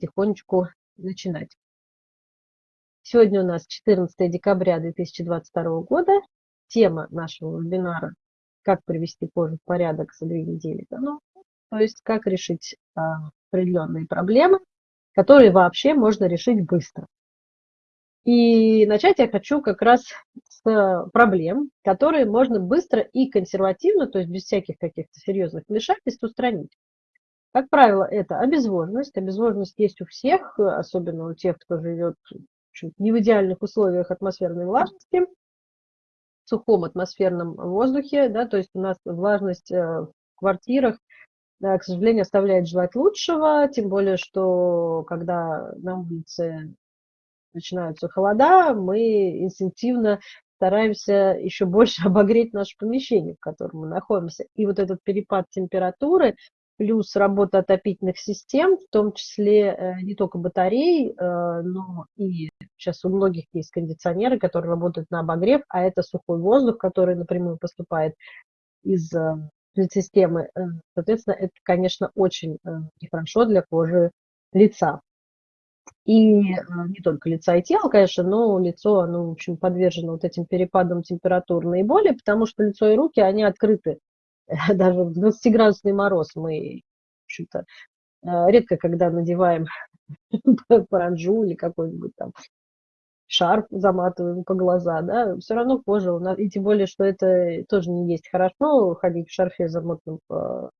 потихонечку начинать. Сегодня у нас 14 декабря 2022 года. Тема нашего вебинара «Как привести кожу в порядок за две недели ну, То есть как решить а, определенные проблемы, которые вообще можно решить быстро. И начать я хочу как раз с проблем, которые можно быстро и консервативно, то есть без всяких каких-то серьезных вмешательств устранить. Как правило, это обезвоженность. Обезвоженность есть у всех, особенно у тех, кто живет не в идеальных условиях атмосферной влажности, в сухом атмосферном воздухе, да, то есть у нас влажность э, в квартирах, да, к сожалению, оставляет желать лучшего, тем более, что когда на улице начинаются холода, мы инстинктивно стараемся еще больше обогреть наше помещение, в котором мы находимся. И вот этот перепад температуры плюс работа отопительных систем, в том числе э, не только батарей, э, но и сейчас у многих есть кондиционеры, которые работают на обогрев, а это сухой воздух, который напрямую поступает из э, системы. Соответственно, это, конечно, очень нехорошо для кожи лица. И не только лица и тела, конечно, но лицо, оно, в общем, подвержено вот этим перепадам температур наиболее, потому что лицо и руки, они открыты даже в 20-градусный мороз мы, в общем-то, э, редко когда надеваем паранджу или какой-нибудь там шарф заматываем по глаза, да, все равно кожа у нас, и тем более, что это тоже не есть хорошо, ходить в шарфе замотанном по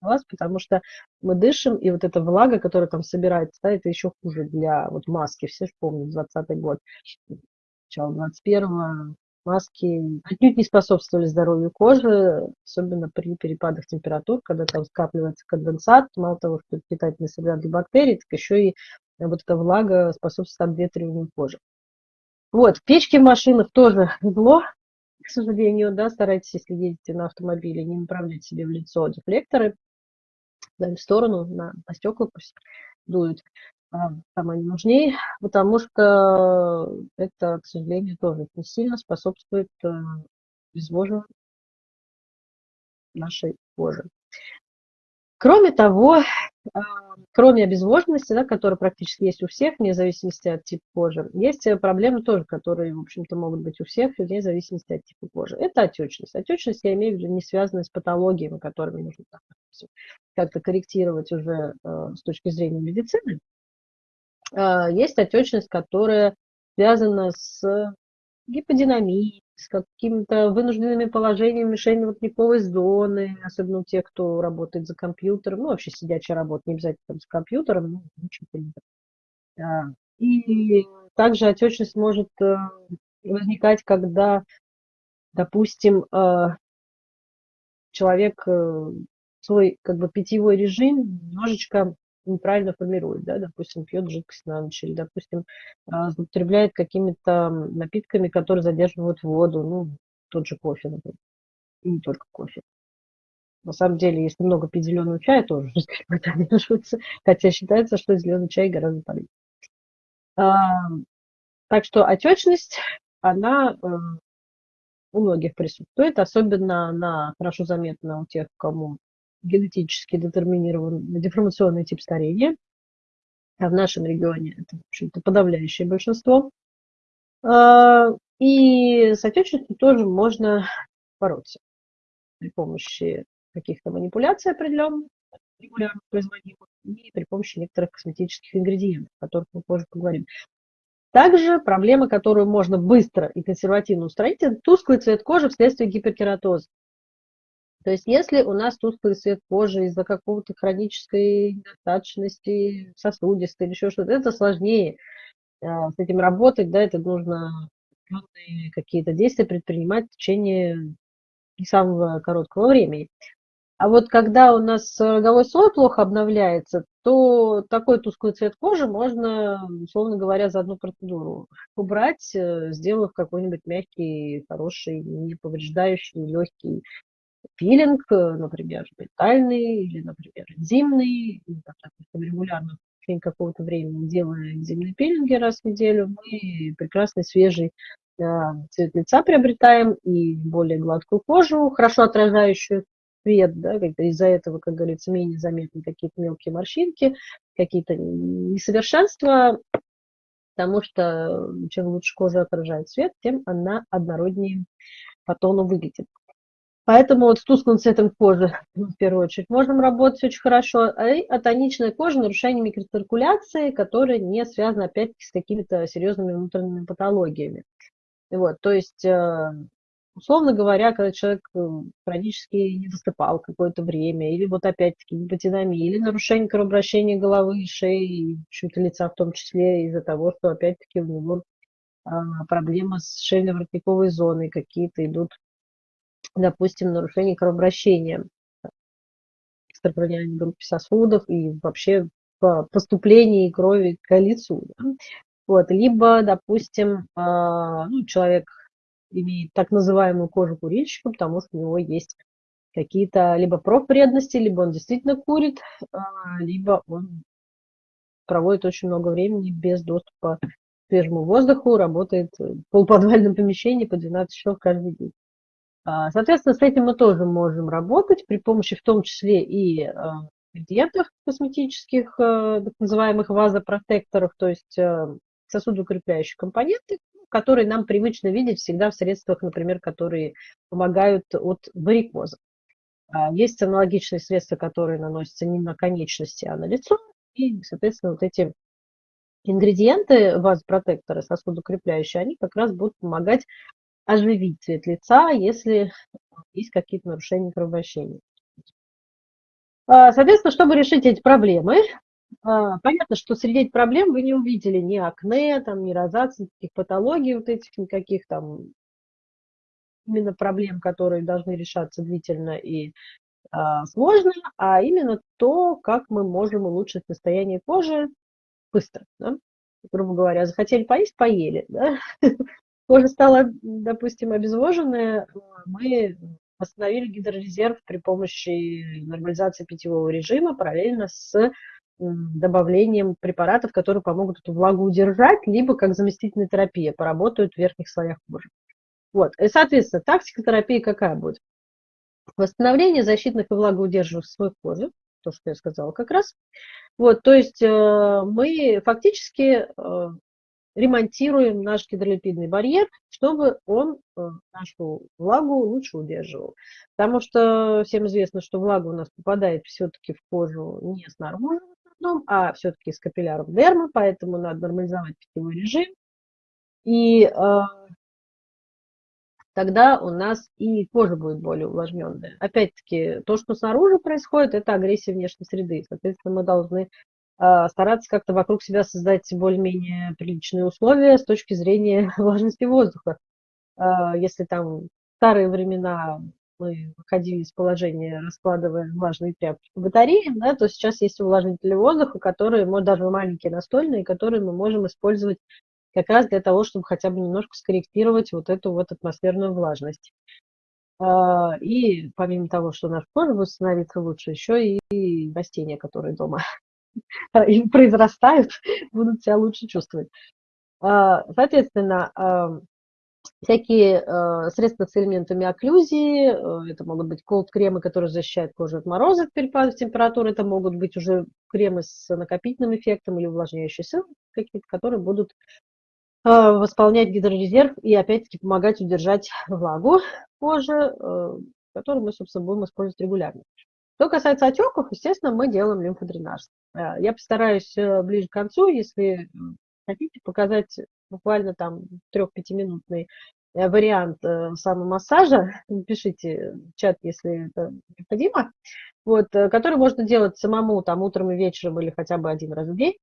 глаз, потому что мы дышим, и вот эта влага, которая там собирается, да, это еще хуже для вот маски, все же помнят, 20 год, начало 21 маски отнюдь не способствовали здоровью кожи, особенно при перепадах температур, когда там скапливается конденсат, мало того, что это питательный среда для бактерий, так еще и вот эта влага способствует обветриванию кожи. Вот, печки в машинах тоже зло, к сожалению, да, старайтесь, если едете на автомобиле, не направлять себе в лицо дефлекторы, в сторону, на, на стекла пусть дуют самое нужнее, потому что это, к сожалению, тоже очень сильно способствует э, обезвоживанию нашей кожи. Кроме того, а, кроме обезвоженности, да, которая практически есть у всех, вне зависимости от типа кожи, есть проблемы тоже, которые, в общем-то, могут быть у всех, вне зависимости от типа кожи. Это отечность. Отечность, я имею в виду, не связанная с патологиями, которыми нужно как-то корректировать уже э, с точки зрения медицины, а, есть отечность, которая связана с гиподинамией, с какими-то вынужденными положениями мишенно-воротниковой зоны, особенно у тех, кто работает за компьютером, ну, вообще сидячая работа, не обязательно там с компьютером, ну, учитель. А, и также отечность может э, возникать, когда, допустим, э, человек э, свой как бы питьевой режим немножечко неправильно формирует, да, допустим, пьет жидкость на ночь, или, допустим, а, злоупотребляет какими-то напитками, которые задерживают воду, ну, тот же кофе, например, и не только кофе. На самом деле, если много пить зеленого чая, тоже задерживается, хотя считается, что зеленый чай гораздо полезнее. Так что отечность, она э, у многих присутствует, особенно она хорошо заметна у тех, кому генетически детерминирован деформационный тип старения. А в нашем регионе это, в общем-то, подавляющее большинство. А, и с отечностью тоже можно бороться при помощи каких-то манипуляций определенных, регулярно производимых, и при помощи некоторых косметических ингредиентов, о которых мы позже поговорим. Также проблема, которую можно быстро и консервативно устранить, это тусклый цвет кожи вследствие гиперкератоза. То есть если у нас тусклый цвет кожи из-за какого-то хронической недостаточности, сосудистой или еще что-то, это сложнее а, с этим работать, да, это нужно какие-то действия предпринимать в течение не самого короткого времени. А вот когда у нас роговой слой плохо обновляется, то такой тусклый цвет кожи можно, условно говоря, за одну процедуру убрать, э, сделав какой-нибудь мягкий, хороший, не повреждающий, легкий пилинг, э, например, ментальный или, например, зимний, или, допустим, регулярно в течение какого-то времени делая зимние пилинги раз в неделю, мы прекрасный свежий э, цвет лица приобретаем и более гладкую кожу, хорошо отражающую свет, да, из-за этого, как говорится, менее заметны какие-то мелкие морщинки, какие-то несовершенства, потому что чем лучше кожа отражает свет, тем она однороднее по тону выглядит. Поэтому вот с тусклым цветом кожи, в первую очередь, можем работать очень хорошо. А тоничная кожа, нарушение микроциркуляции, которая не связана, опять-таки, с какими-то серьезными внутренними патологиями. Вот, то есть, э, условно говоря, когда человек э, хронически не засыпал какое-то время, или вот опять-таки гипотинамия, или нарушение кровообращения головы, шеи, и почему-то лица в том числе из-за того, что опять-таки у него а, проблемы с шейно-воротниковой зоной какие-то идут допустим, нарушение кровообращения, экстракраниальной группе сосудов и вообще поступление крови к лицу. Да? Вот. Либо, допустим, а, ну, человек имеет так называемую кожу курильщика, потому что у него есть какие-то либо профвредности, либо он действительно курит, а, либо он проводит очень много времени без доступа к свежему воздуху, работает в полуподвальном помещении по 12 часов каждый день. А, соответственно, с этим мы тоже можем работать при помощи в том числе и а, ингредиентов косметических, а, так называемых вазопротекторов, то есть сосудоукрепляющих компоненты, которые нам привычно видеть всегда в средствах, например, которые помогают от варикоза. Есть аналогичные средства, которые наносятся не на конечности, а на лицо. И, соответственно, вот эти ингредиенты вазопротектора сосудоукрепляющие, они как раз будут помогать оживить цвет лица, если есть какие-то нарушения кровообращения. А, соответственно, чтобы решить эти проблемы, а, понятно, что среди этих проблем вы не увидели ни акне, там, ни розации, никаких патологий вот этих, никаких там именно проблем, которые должны решаться длительно и а, сложно, а именно то, как мы можем улучшить состояние кожи быстро. Да? Грубо говоря, захотели поесть, поели. Да? кожа стала, допустим, обезвоженная, мы восстановили гидрорезерв при помощи нормализации питьевого режима параллельно с добавлением препаратов, которые помогут эту влагу удержать, либо как заместительная терапия, поработают в верхних слоях кожи. Вот. И, соответственно, тактика терапии какая будет? Восстановление защитных и влагоудерживающих слоев кожи, то, что я сказала как раз. Вот, то есть э, мы фактически э, ремонтируем наш гидролипидный барьер, чтобы он э, нашу влагу лучше удерживал. Потому что всем известно, что влага у нас попадает все-таки в кожу не снаружи основном, а все-таки из капилляров дерма, поэтому надо нормализовать питьевой режим. И э, тогда у нас и кожа будет более увлажненная. Опять-таки, то, что снаружи происходит, это агрессия внешней среды. Соответственно, мы должны стараться как-то вокруг себя создать более-менее приличные условия с точки зрения влажности воздуха. А, если там старые времена мы выходили из положения, раскладывая влажные тряпки по батареям, да, то сейчас есть увлажнители воздуха, которые, может, даже маленькие настольные, которые мы можем использовать как раз для того, чтобы хотя бы немножко скорректировать вот эту вот атмосферную влажность. А, и помимо того, что наш кожа будет лучше, еще и растения, которые дома и произрастают, будут себя лучше чувствовать. А, соответственно, а, всякие а, средства с элементами окклюзии, это могут быть колд-кремы, которые защищают кожу от мороза в перепадах температуры, это могут быть уже кремы с накопительным эффектом или увлажняющие силы какие-то, которые будут восполнять гидрорезерв и опять-таки помогать удержать влагу кожи, которую мы, собственно, будем использовать регулярно. Что касается отеков, естественно, мы делаем лимфодренаж. Э, я постараюсь э, ближе к концу, если хотите, показать буквально там трех-пятиминутный э, вариант самомассажа, пишите в чат, если это необходимо, вот, который можно делать самому там утром и вечером или хотя бы один раз в день.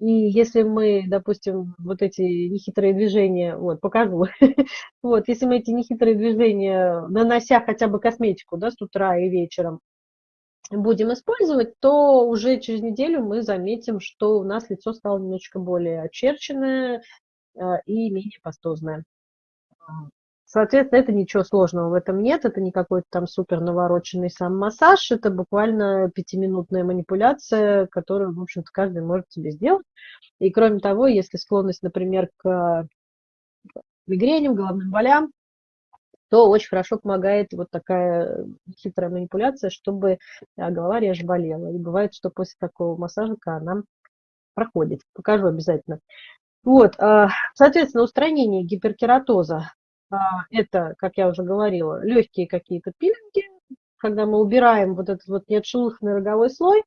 И если мы, допустим, вот эти нехитрые движения, вот, покажу, вот, если мы эти нехитрые движения, нанося хотя бы косметику, да, с утра и вечером, будем использовать, то уже через неделю мы заметим, что у нас лицо стало немножечко более очерченное э, и менее пастозное. Соответственно, это ничего сложного в этом нет, это не какой-то там супер навороченный сам массаж, это буквально пятиминутная манипуляция, которую, в общем-то, каждый может себе сделать. И кроме того, если склонность, например, к мигреням, головным болям, то очень хорошо помогает вот такая хитрая манипуляция, чтобы а, голова реже болела. И бывает, что после такого массажика она проходит. Покажу обязательно. Вот, а, соответственно, устранение гиперкератоза – это, как я уже говорила, легкие какие-то пилинги, когда мы убираем вот этот вот неотшелушенный роговой слой,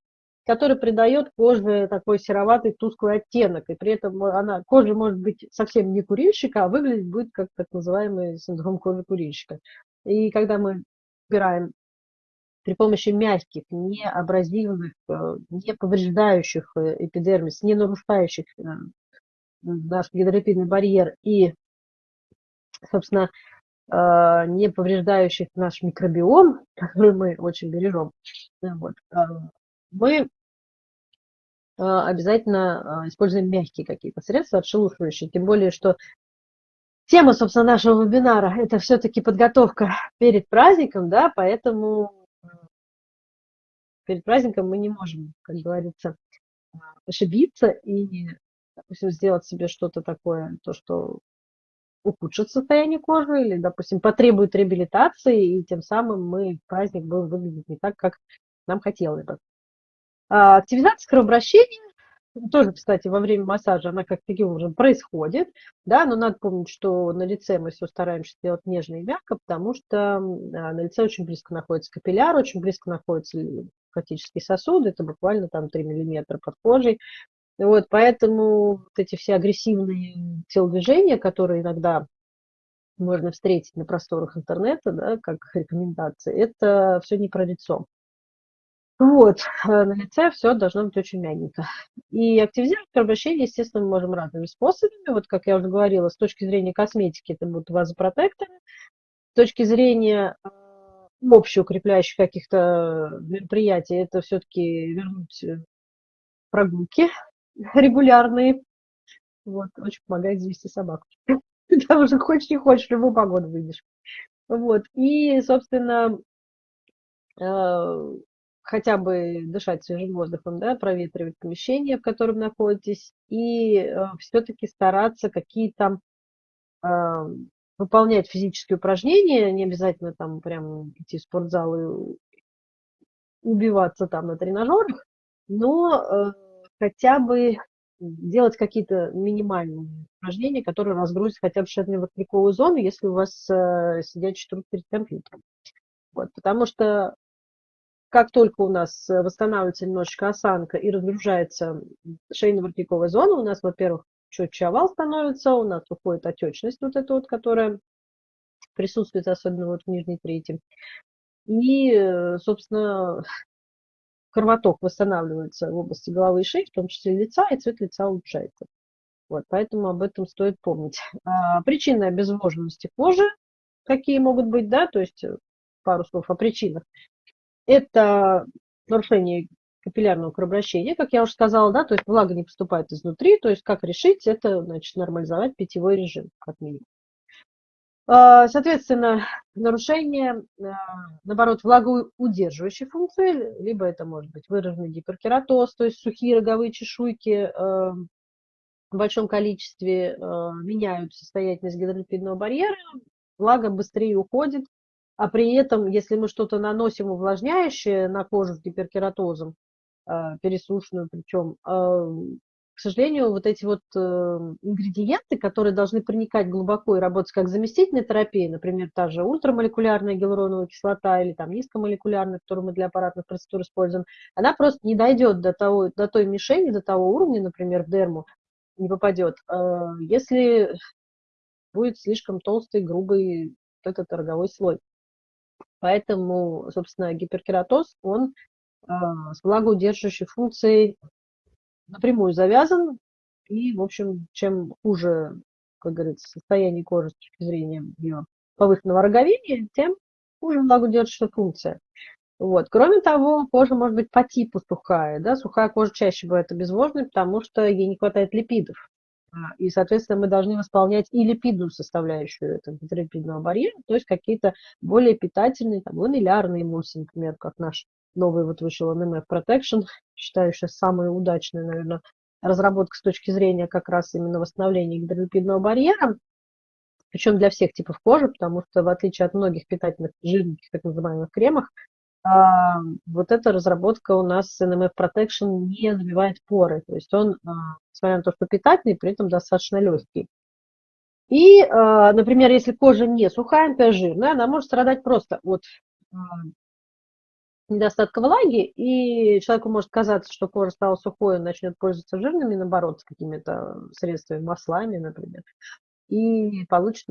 который придает коже такой сероватый тусклый оттенок, и при этом она, кожа может быть совсем не курильщика, а выглядеть будет как так называемый синдром кожи курильщика. И когда мы убираем при помощи мягких, не абразивных, э, не повреждающих э, эпидермис, не нарушающих э, наш гидролипидный барьер и, собственно, не повреждающих наш микробиом, который мы очень бережем, вот, мы обязательно используем мягкие какие-то средства, отшелушивающие, тем более, что тема, собственно, нашего вебинара – это все-таки подготовка перед праздником, да, поэтому перед праздником мы не можем, как говорится, ошибиться и, допустим, сделать себе что-то такое, то, что ухудшит состояние кожи или, допустим, потребует реабилитации, и тем самым мы праздник будем выглядеть не так, как нам хотелось бы. Активизация кровообращения тоже, кстати, во время массажа она как таким образом происходит, да, но надо помнить, что на лице мы все стараемся делать нежно и мягко, потому что а, на лице очень близко находится капилляр, очень близко находится лимфатический сосуд, это буквально там 3 миллиметра под кожей. Вот, поэтому вот эти все агрессивные телодвижения, которые иногда можно встретить на просторах интернета, да, как рекомендации, это все не про лицо. Вот, э, на лице все должно быть очень мягенько. И активизировать кровообращение, естественно, мы можем разными способами. Вот, как я уже говорила, с точки зрения косметики это будут вазопротекторы. С точки зрения э, общеукрепляющих каких-то мероприятий, это все-таки вернуть э, прогулки регулярные. Вот, очень помогает завести собаку. Потому что хочешь не хочешь, любую погоду выйдешь. Вот, и, собственно, хотя бы дышать свежим воздухом, да, проветривать помещение, в котором находитесь, и э, все-таки стараться какие-то э, выполнять физические упражнения, не обязательно там прям идти в спортзал и убиваться там на тренажерах, но э, хотя бы делать какие-то минимальные упражнения, которые разгрузят хотя бы шейно-воротниковую зону, если у вас э, сидячий труд перед компьютером. Вот, потому что как только у нас э, восстанавливается немножечко осанка и разгружается шейно-воротниковая зона, у нас, во-первых, четче овал становится, у нас уходит отечность вот эта вот, которая присутствует особенно вот в нижней трети. И, э, собственно, кровоток восстанавливается в области головы и шеи, в том числе лица, и цвет лица улучшается. Вот, поэтому об этом стоит помнить. А, причины обезвоженности кожи, какие могут быть, да, то есть э, пару слов о причинах. Это нарушение капиллярного кровообращения, как я уже сказала, да, то есть влага не поступает изнутри, то есть как решить, это значит нормализовать питьевой режим, как минимум. А, соответственно, нарушение, а, наоборот, влагоудерживающей функции, либо это может быть выраженный гиперкератоз, то есть сухие роговые чешуйки а, в большом количестве меняют состоятельность гидролипидного барьера, влага быстрее уходит, а при этом, если мы что-то наносим увлажняющее на кожу с гиперкератозом, а, пересушенную причем, а, к сожалению, вот эти вот э, ингредиенты, которые должны проникать глубоко и работать как заместительная терапия, например, та же ультрамолекулярная гиалуроновая кислота или там низкомолекулярная, которую мы для аппаратных процедур используем, она просто не дойдет до, того, до той мишени, до того уровня, например, в дерму, не попадет, если будет слишком толстый, грубый этот роговой слой. Поэтому, собственно, гиперкератоз, он э, с влагоудерживающей функцией напрямую завязан. И, в общем, чем хуже, как говорится, состояние кожи с точки зрения ее повышенного роговения, тем хуже влагоудерживающая функция. Вот. Кроме того, кожа может быть по типу сухая. Да? Сухая кожа чаще бывает обезвоженной, потому что ей не хватает липидов. А, и, соответственно, мы должны восполнять и липидную составляющую этого гидролипидного барьера, то есть какие-то более питательные, там, ламеллярные эмульсии, например, как наш новый вот вышел NMF Protection, считаю сейчас самая удачная, наверное, разработка с точки зрения как раз именно восстановления гидролипидного барьера. причем для всех типов кожи, потому что в отличие от многих питательных жирных, так называемых кремах, а, вот эта разработка у нас NMF Protection не забивает поры. То есть он, а, несмотря на то, что питательный, при этом достаточно легкий. И, а, например, если кожа не сухая, например, жирная, она может страдать просто от недостатка влаги, и человеку может казаться, что кожа стала сухой, он начнет пользоваться жирными, наоборот, с какими-то средствами, маслами, например, и получит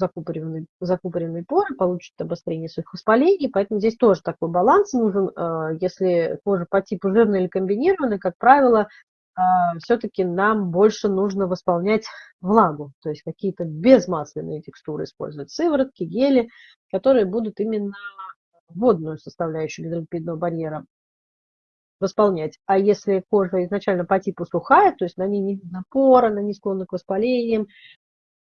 закупоренные, закупоренные поры, получит обострение своих воспалений, поэтому здесь тоже такой баланс нужен. А, если кожа по типу жирная или комбинированная, как правило, а, все-таки нам больше нужно восполнять влагу, то есть какие-то безмасляные текстуры использовать, сыворотки, гели, которые будут именно водную составляющую гидролипидного барьера восполнять. А если кожа изначально по типу сухая, то есть на ней не видно пора, она не склонна к воспалениям,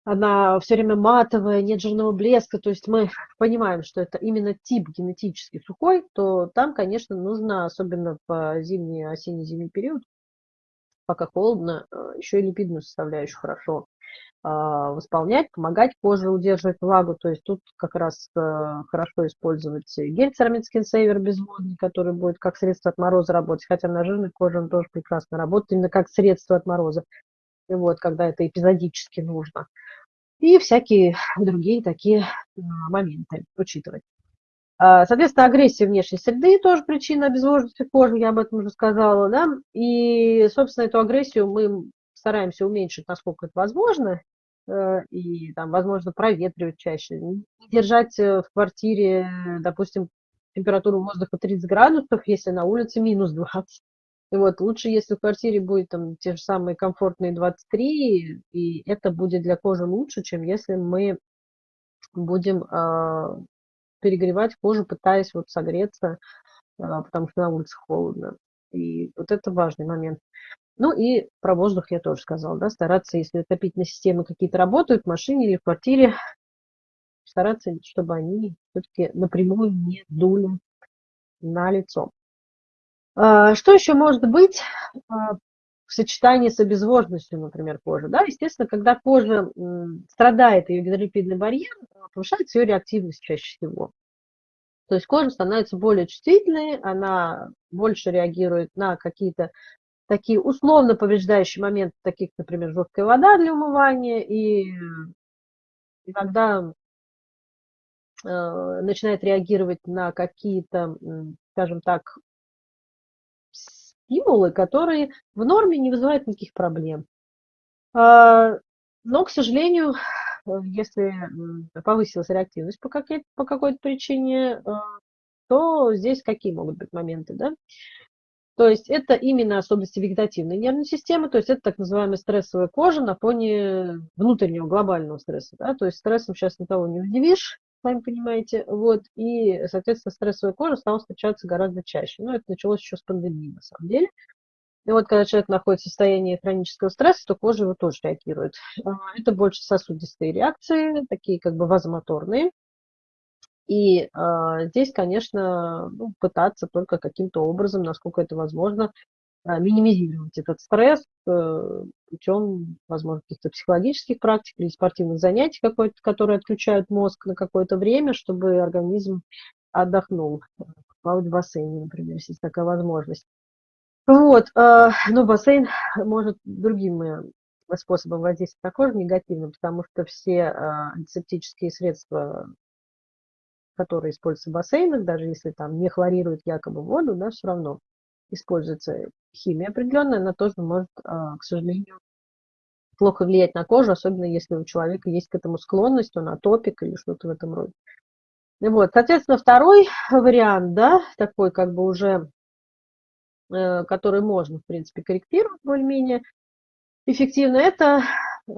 она все время матовая, нет жирного блеска, то есть мы понимаем, что это именно тип генетически сухой, то там, конечно, нужно, особенно в зимний, осенне-зимний период, пока холодно, э, еще и липидную составляющую хорошо а, восполнять, помогать коже удерживать влагу. То есть тут как раз э, хорошо использовать гель Ceramid Skin Saver безводный, который будет как средство от мороза работать, хотя на жирной коже он тоже прекрасно работает, именно как средство от мороза, вот, когда это эпизодически нужно. И всякие другие такие моменты учитывать. А, соответственно, агрессия внешней среды тоже причина обезвоженности кожи, я об этом уже сказала, да, и, собственно, эту агрессию мы стараемся уменьшить, насколько это возможно, э, и там, возможно, проветривать чаще, держать э, в квартире, допустим, температуру воздуха 30 градусов, если на улице минус 20. И вот лучше, если в квартире будет там те же самые комфортные 23, и это будет для кожи лучше, чем если мы будем э, перегревать кожу, пытаясь вот согреться, э, потому что на улице холодно. И вот это важный момент. Ну и про воздух я тоже сказала, да, стараться, если отопительные системы какие-то работают в машине или в квартире, стараться, чтобы они все-таки напрямую не дули на лицо. А, что еще может быть а, в сочетании с обезвоженностью, например, кожи? Да? Естественно, когда кожа страдает, ее гидролипидный барьер, повышается ее реактивность чаще всего. То есть кожа становится более чувствительной, она больше реагирует на какие-то такие условно повреждающие моменты, таких, например, жесткая вода для умывания, и иногда начинает реагировать на какие-то, скажем так, стимулы, которые в норме не вызывают никаких проблем. А, но, к сожалению, если повысилась реактивность по, по какой-то причине, э, то здесь какие могут быть моменты, да? То есть это именно особенности вегетативной нервной системы, то есть это так называемая стрессовая кожа на фоне внутреннего глобального стресса. Да? То есть стрессом сейчас никого не удивишь, сами понимаете. Вот, и, соответственно, стрессовая кожа стала встречаться гораздо чаще. Но это началось еще с пандемии, на самом деле. И вот когда человек находится в состоянии хронического стресса, то кожа его тоже реагирует. А, это больше сосудистые реакции, такие как бы вазомоторные. И э, здесь, конечно, ну, пытаться только каким-то образом, насколько это возможно, э, минимизировать этот стресс э, путем, возможно, каких-то психологических практик или спортивных занятий, которые отключают мозг на какое-то время, чтобы организм отдохнул. Плавать в бассейне, например, если есть такая возможность. Вот, э, но бассейн может другим способом воздействовать кожу негативно, потому что все э, антисептические средства которые используются в бассейнах, даже если там не хлорируют якобы воду, да, все равно используется химия определенная, она тоже может, а, к сожалению, плохо влиять на кожу, особенно если у человека есть к этому склонность, он атопик или что-то в этом роде. Вот, соответственно, второй вариант, да, такой как бы уже, э, который можно, в принципе, корректировать более-менее эффективно, это Э,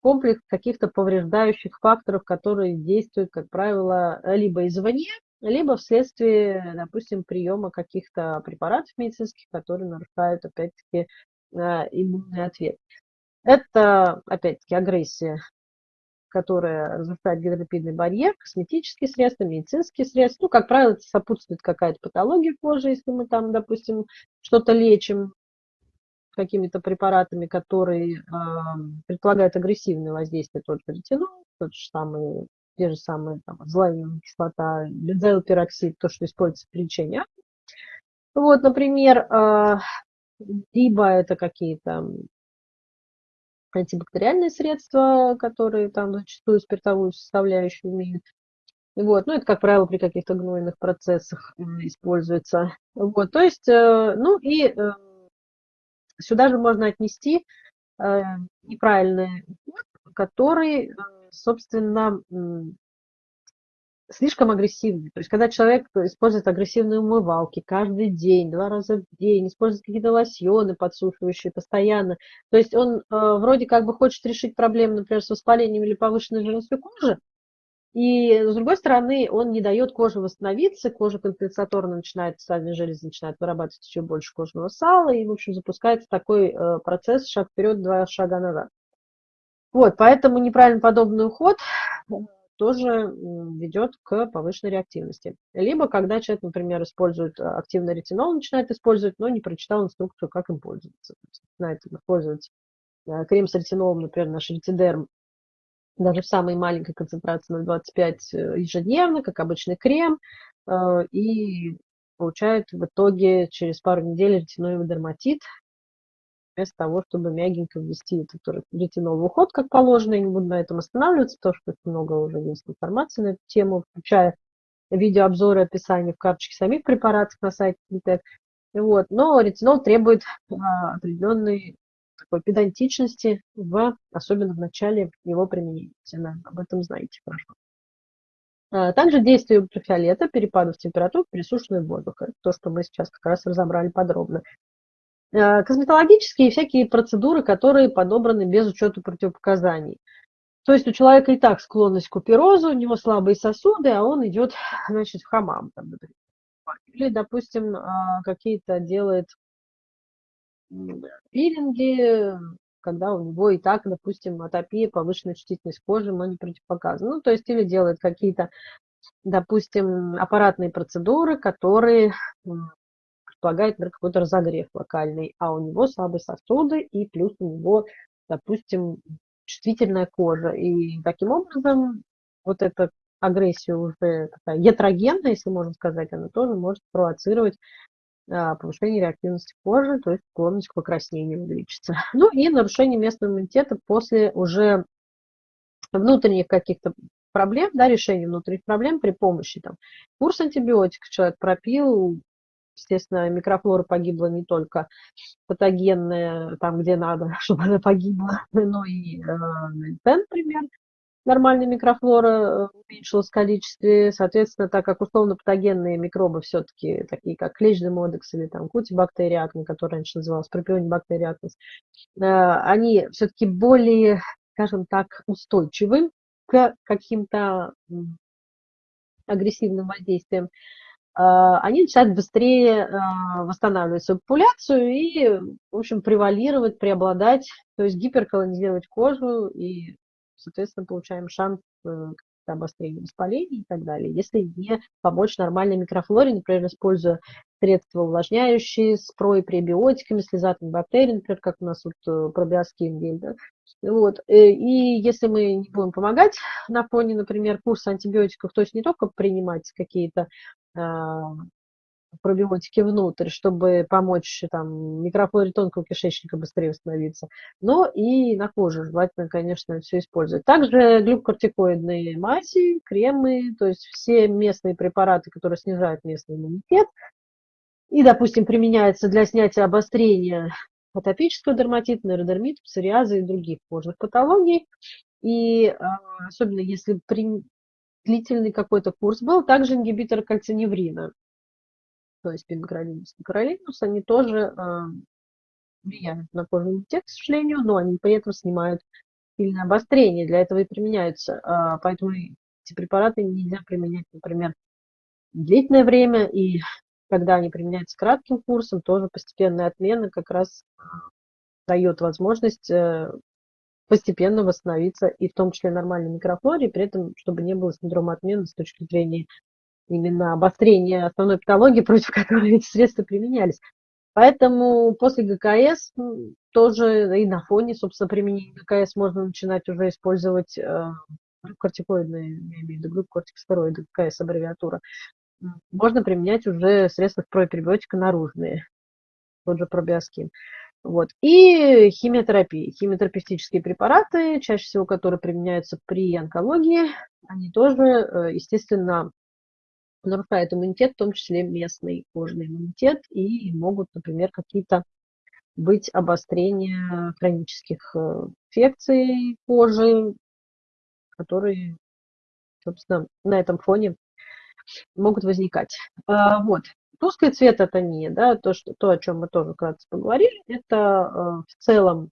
комплекс каких-то повреждающих факторов, которые действуют, как правило, либо извне, либо вследствие, допустим, приема каких-то препаратов медицинских, которые нарушают, опять-таки, э, иммунный ответ. Это, опять-таки, агрессия, которая разрушает гидролипидный барьер, косметические средства, медицинские средства. Ну, как правило, это сопутствует какая-то патология кожи, если мы там, допустим, что-то лечим, какими-то препаратами, которые э, предполагают агрессивное воздействие, тот же ретинол, тот же самый, те же самые там, зловимая кислота, бензоилпероксид, то, что используется при лечении. Вот, например, либо это какие-то антибактериальные средства, которые там зачастую спиртовую составляющую имеют. Вот, ну, это, как правило, при каких-то гнойных процессах используется. Вот, то есть, э, ну, и э, сюда же можно отнести э, неправильный уход, который, собственно, слишком агрессивный. То есть, когда человек использует агрессивные умывалки каждый день, два раза в день, использует какие-то лосьоны подсушивающие постоянно, то есть он э, вроде как бы хочет решить проблему, например, с воспалением или повышенной жирностью кожи, и, с другой стороны, он не дает коже восстановиться, кожа компенсаторно начинает, сальные железы начинают вырабатывать еще больше кожного сала, и, в общем, запускается такой э, процесс шаг вперед, два шага назад. Вот, поэтому неправильно подобный уход э, тоже ведет к повышенной реактивности. Либо когда человек, например, использует э, активный ретинол, начинает использовать, но не прочитал инструкцию, как им пользоваться. Знает, использовать крем с ретинолом, например, наш ретидерм, даже в самой маленькой концентрации 0,25 э, ежедневно, как обычный крем, э, и получает в итоге через пару недель ретиноидный дерматит, вместо того, чтобы мягенько ввести этот ретинол в уход, как положено. Я не буду на этом останавливаться, потому что много уже есть информации на эту тему, включая видеообзоры, описание в карточке самих препаратов на сайте Fintech. Вот. Но ретинол требует а, определенной такой педантичности, в, особенно в начале его применения. Все об этом знаете хорошо. А, также действие ультрафиолета, перепадов температур, пересушенный воздух. Это то, что мы сейчас как раз разобрали подробно. А, косметологические всякие процедуры, которые подобраны без учета противопоказаний. То есть у человека и так склонность к куперозу, у него слабые сосуды, а он идет, значит, в хамам. Там, Или, допустим, а, какие-то делает пилинги, когда у него и так, допустим, атопия, повышенная чувствительность кожи, но не противопоказана. Ну, то есть или делает какие-то, допустим, аппаратные процедуры, которые предполагают, например, какой-то разогрев локальный, а у него слабые сосуды и плюс у него, допустим, чувствительная кожа. И таким образом вот эта агрессия уже такая ятрогенная, если можно сказать, она тоже может провоцировать а, повышение реактивности кожи, то есть склонность к покраснению увеличится. Ну и нарушение местного иммунитета после уже внутренних каких-то проблем, да, решения внутренних проблем при помощи там, курс антибиотиков человек пропил, естественно, микрофлора погибла не только патогенная, там, где надо, чтобы она погибла, но и э, например, нормальная микрофлора э, уменьшилась в количестве, соответственно, так как условно-патогенные микробы все-таки, такие как клещный модекс или там кутибактериатный, который раньше назывался пропионибактериатность, э, они все-таки более, скажем так, устойчивы к каким-то агрессивным воздействиям, они начинают быстрее а, восстанавливать свою популяцию и, в общем, превалировать, преобладать, то есть гиперколонизировать кожу и соответственно, получаем шанс э, обострения воспаления и так далее. Если не помочь нормальной микрофлоре, например, используя средства увлажняющие, спрой пребиотиками, слезатыми бактериями, например, как у нас вот э, пробиоскин гель, да? вот. Э, и если мы не будем помогать на фоне, например, курса антибиотиков, то есть не только принимать какие-то а, пробиотики внутрь, чтобы помочь там, микрофлоре тонкого кишечника быстрее восстановиться, но и на коже желательно, конечно, все использовать. Также глюкокортикоидные мази, кремы, то есть все местные препараты, которые снижают местный иммунитет, и, допустим, применяются для снятия обострения атопического дерматита, нейродермита, псориаза и других кожных патологий. И а, особенно если при длительный какой-то курс был, также ингибитор кальциневрина то есть пимокролинус и королинус, они тоже э, влияют на кожный иммунитет, к сожалению, но они при этом снимают сильное обострение, для этого и применяются. Э, поэтому эти препараты нельзя применять, например, длительное время, и когда они применяются кратким курсом, тоже постепенная отмена как раз дает возможность э, постепенно восстановиться и в том числе нормальной микрофлоре, при этом, чтобы не было синдрома отмены с точки зрения именно обострение основной патологии, против которой эти средства применялись. Поэтому после ГКС тоже и на фоне, собственно, применения ГКС можно начинать уже использовать э, кортикоидные, я имею в виду глюкокортикостероиды, ГКС аббревиатура. Можно применять уже средства пропребиотика наружные, тот же пробиоскин. Вот. И химиотерапия. Химиотерапевтические препараты, чаще всего которые применяются при онкологии, они тоже, э, естественно, нарушают иммунитет, в том числе местный кожный иммунитет, и могут, например, какие-то быть обострения хронических э, инфекций кожи, которые, собственно, на этом фоне могут возникать. А, вот. Тусклый цвет это не, да, то, что, то, о чем мы тоже вкратце поговорили, это э, в целом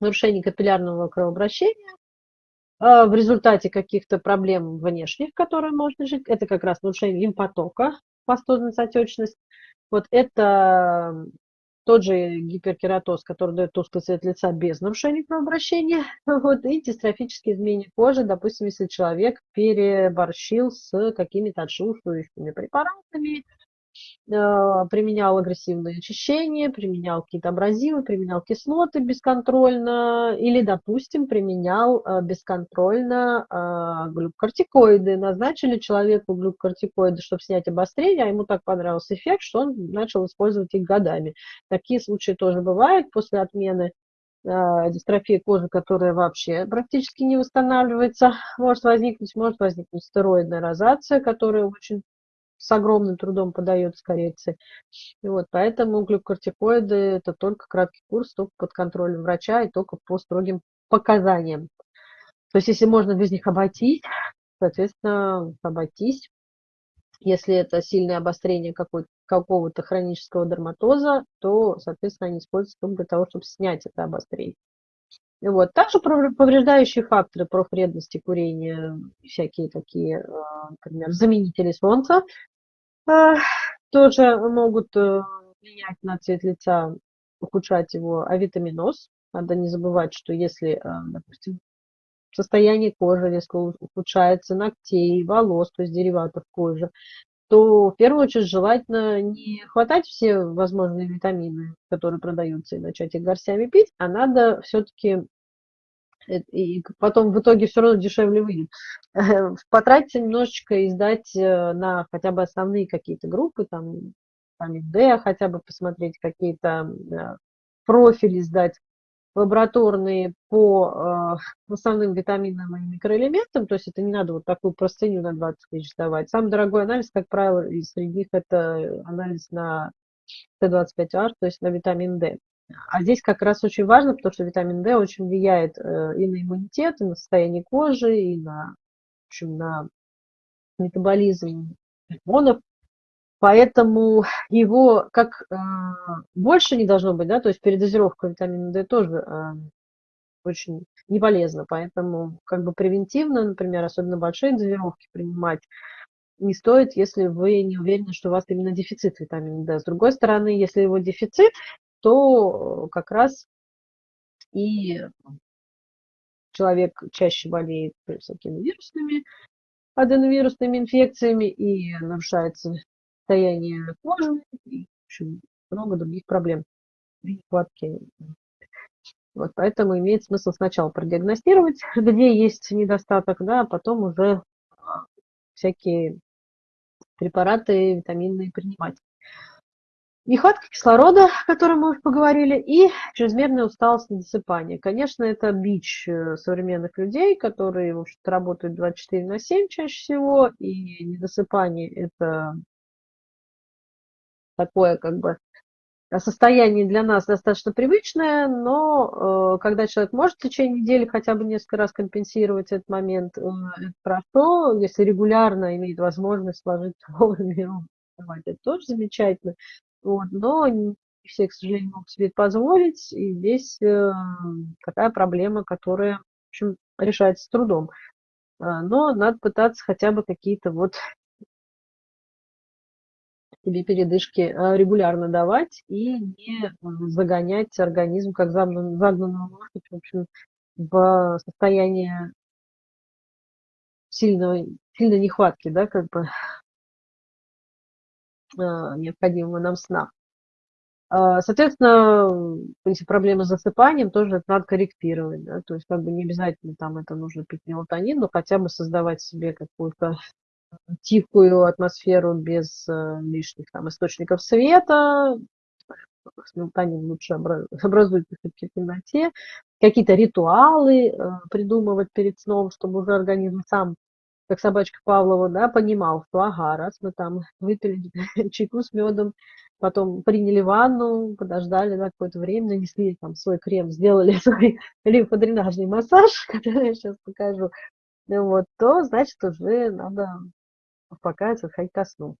нарушение капиллярного кровообращения, а, в результате каких-то проблем внешних, которые можно жить, это как раз нарушение лимфотока, пастозность, отечность. Вот это тот же гиперкератоз, который дает тусклый цвет лица без нарушения кровообращения. Вот, и дистрофические изменения кожи, допустим, если человек переборщил с какими-то отшелушивающими препаратами, Э, применял агрессивное очищение, применял какие-то абразивы, применял кислоты бесконтрольно или, допустим, применял э, бесконтрольно э, глюкокортикоиды. Назначили человеку глюкокортикоиды, чтобы снять обострение, а ему так понравился эффект, что он начал использовать их годами. Такие случаи тоже бывают после отмены дистрофии кожи, которая вообще практически не восстанавливается, может возникнуть, может возникнуть стероидная розация, которая очень с огромным трудом подается коррекции. И вот, поэтому глюкокортикоиды – это только краткий курс, только под контролем врача и только по строгим показаниям. То есть, если можно без них обойтись, соответственно, обойтись. Если это сильное обострение какого-то хронического дерматоза, то, соответственно, они используются только для того, чтобы снять это обострение. Вот. Также повреждающие факторы профвредности курения, всякие такие, а, например, заменители солнца, тоже могут э, влиять на цвет лица, ухудшать его авитаминоз. Надо не забывать, что если, а, допустим, состояние кожи резко ухудшается, ногтей, волос, то есть дериватов кожи, то в первую очередь желательно не хватать все возможные витамины, которые продаются, и начать их горстями пить, а надо все-таки Э, и потом в итоге все равно дешевле выйдет. Потратиться немножечко и сдать э, на хотя бы основные какие-то группы, там, там D, хотя бы посмотреть какие-то э, профили сдать лабораторные по э, основным витаминам и микроэлементам, то есть это не надо вот такую простыню на 20 тысяч сдавать. Самый дорогой анализ, как правило, из среди них это анализ на Т25R, то есть на витамин D. А здесь как раз очень важно, потому что витамин D очень влияет э, и на иммунитет, и на состояние кожи, и на, в общем, на метаболизм гормонов. Поэтому его как э, больше не должно быть, да, то есть передозировка витамина D тоже э, очень не полезна. Поэтому как бы превентивно, например, особенно большие дозировки принимать не стоит, если вы не уверены, что у вас именно дефицит витамина D. С другой стороны, если его дефицит, то как раз и человек чаще болеет всякими вирусными, аденовирусными инфекциями и нарушается состояние кожи и в общем, много других проблем при нехватке. Вот, поэтому имеет смысл сначала продиагностировать, где есть недостаток, да, а потом уже а, всякие препараты витаминные принимать. Нехватка кислорода, о котором мы уже поговорили, и чрезмерная усталость и досыпание. Конечно, это бич э, современных людей, которые, в общем-то, работают 24 на 7 чаще всего, и недосыпание – это такое, как бы, состояние для нас достаточно привычное, но э, когда человек может в течение недели хотя бы несколько раз компенсировать этот момент, э, это хорошо. Если регулярно имеет возможность сложить вовремя, это тоже замечательно. Вот, но не все, к сожалению, могут себе это позволить. И здесь э, такая проблема, которая, в общем, решается с трудом. А, но надо пытаться хотя бы какие-то вот себе передышки а, регулярно давать и не загонять организм, как загнанную лошадь, в общем, в состояние сильной, сильной нехватки, да, как бы необходимого нам сна. А, соответственно, эти проблемы с засыпанием тоже это надо корректировать, да, то есть как бы не обязательно там это нужно пить мелатонин, но хотя бы создавать себе какую-то тихую атмосферу без э, лишних там источников света, мелатонин лучше образуется все-таки в темноте, какие-то ритуалы э, придумывать перед сном, чтобы уже организм сам как собачка Павлова, да, понимал, что ага, раз мы там выпили чайку с медом, потом приняли ванну, подождали да, какое-то время, нанесли там свой крем, сделали свой лимфодренажный массаж, который я сейчас покажу, ну вот, то значит уже надо успокаиваться, ходить ко сну.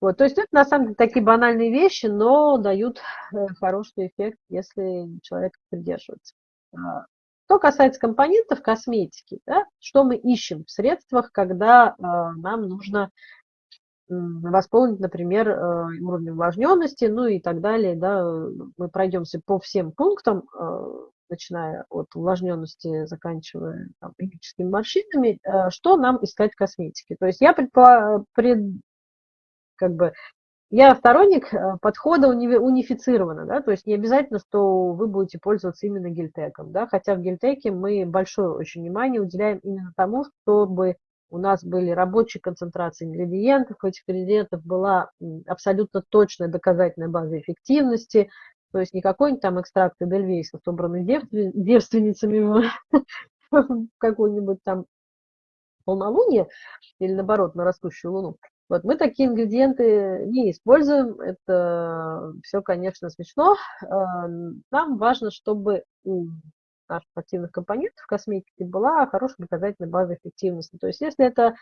Вот, то есть это на самом деле такие банальные вещи, но дают э, хороший эффект, если человек придерживается. Что касается компонентов косметики, да, что мы ищем в средствах, когда э, нам нужно э, восполнить, например, э, уровень увлажненности, ну и так далее. Да, мы пройдемся по всем пунктам, э, начиная от увлажненности, заканчивая там, химическими морщинами, э, что нам искать в косметике. То есть я предполагаю, пред, как бы, я сторонник э, подхода унифицированно, да, то есть не обязательно, что вы будете пользоваться именно гельтеком, да, хотя в гельтеке мы большое очень внимание уделяем именно тому, чтобы у нас были рабочие концентрации ингредиентов, у этих ингредиентов была абсолютно точная доказательная база эффективности, то есть не какой-нибудь там экстракт Эдельвейса, собранный девственницами в какую-нибудь там полнолуние или наоборот на растущую луну, вот мы такие ингредиенты не используем, это все, конечно, смешно. А, нам важно, чтобы у наших активных компонентов в косметике была хорошая доказательная база эффективности. То есть если это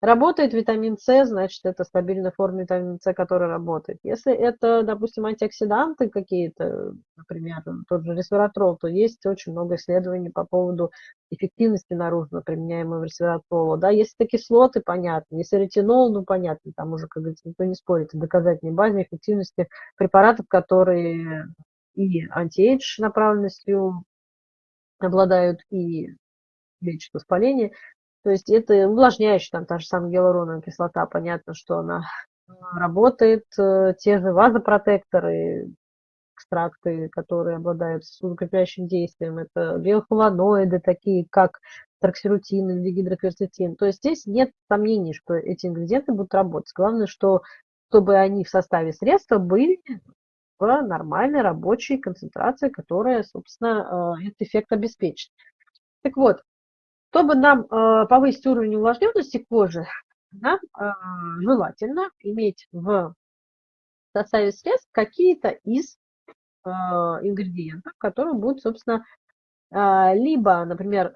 Работает витамин С, значит, это стабильная форма витамина С, которая работает. Если это, допустим, антиоксиданты какие-то, например, тот же ресвератрол, то есть очень много исследований по поводу эффективности наружно применяемого ресвератрола. Да, если это кислоты, понятно. Если ретинол, ну, понятно, там уже, как говорится, никто не спорит. Доказательной базе эффективности препаратов, которые и антиэйдж направленностью обладают, и лечат воспаление. То есть это увлажняющий, там та же самая гиалуроновая кислота, понятно, что она работает, э, те же вазопротекторы, экстракты, которые обладают сосудокрепляющим действием, это биофлавоноиды, такие как троксирутин или гидрокверцетин. То есть здесь нет сомнений, что эти ингредиенты будут работать. Главное, что чтобы они в составе средства были в нормальной рабочей концентрации, которая, собственно, э, этот эффект обеспечит. Так вот, чтобы нам э, повысить уровень увлажненности кожи, нам э, желательно иметь в составе средств какие-то из э, ингредиентов, которые будут, собственно, либо, например,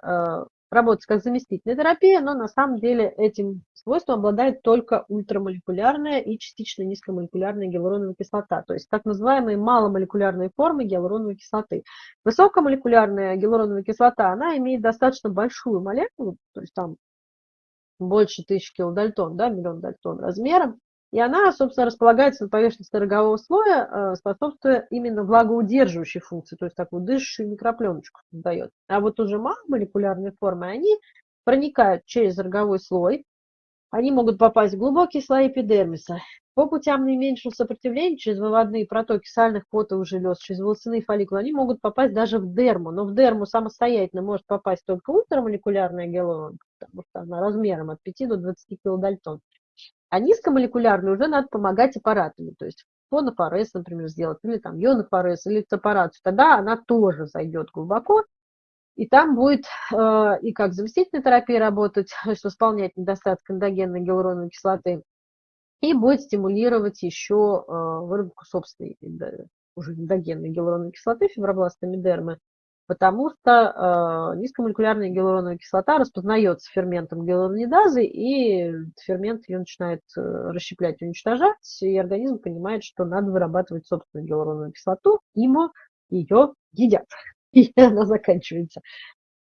работать как заместительная терапия, но на самом деле этим свойством обладает только ультрамолекулярная и частично низкомолекулярная гиалуроновая кислота, то есть так называемые маломолекулярные формы гиалуроновой кислоты. Высокомолекулярная гиалуроновая кислота, она имеет достаточно большую молекулу, то есть там больше тысячи килодальтон, да, миллион дальтон размером, и она, собственно, располагается на поверхности рогового слоя, э, способствуя именно влагоудерживающей функции, то есть такую дышащую микропленочку создает. А вот уже маломолекулярные формы, они проникают через роговой слой, они могут попасть в глубокие слои эпидермиса. По путям наименьшего сопротивления, через выводные протоки сальных потовых желез, через волосяные фолликулы, они могут попасть даже в дерму. Но в дерму самостоятельно может попасть только ультрамолекулярная гиалуронка, потому что она размером от 5 до 20 килодальтон. А низкомолекулярную уже надо помогать аппаратами, то есть фонофорез, например, сделать, или там ионофорез, или сепарацию. Тогда она тоже зайдет глубоко, и там будет э, и как заместительная терапия работать, то есть восполнять недостаток эндогенной гиалуроновой кислоты, и будет стимулировать еще э, выработку собственной уже эндогенной гиалуроновой кислоты фибробластами дермы, потому что э, низкомолекулярная гиалуроновая кислота распознается ферментом гиалуронидазы, и фермент ее начинает э, расщеплять, уничтожать, и организм понимает, что надо вырабатывать собственную гиалуроновую кислоту, ему ее едят, и она заканчивается.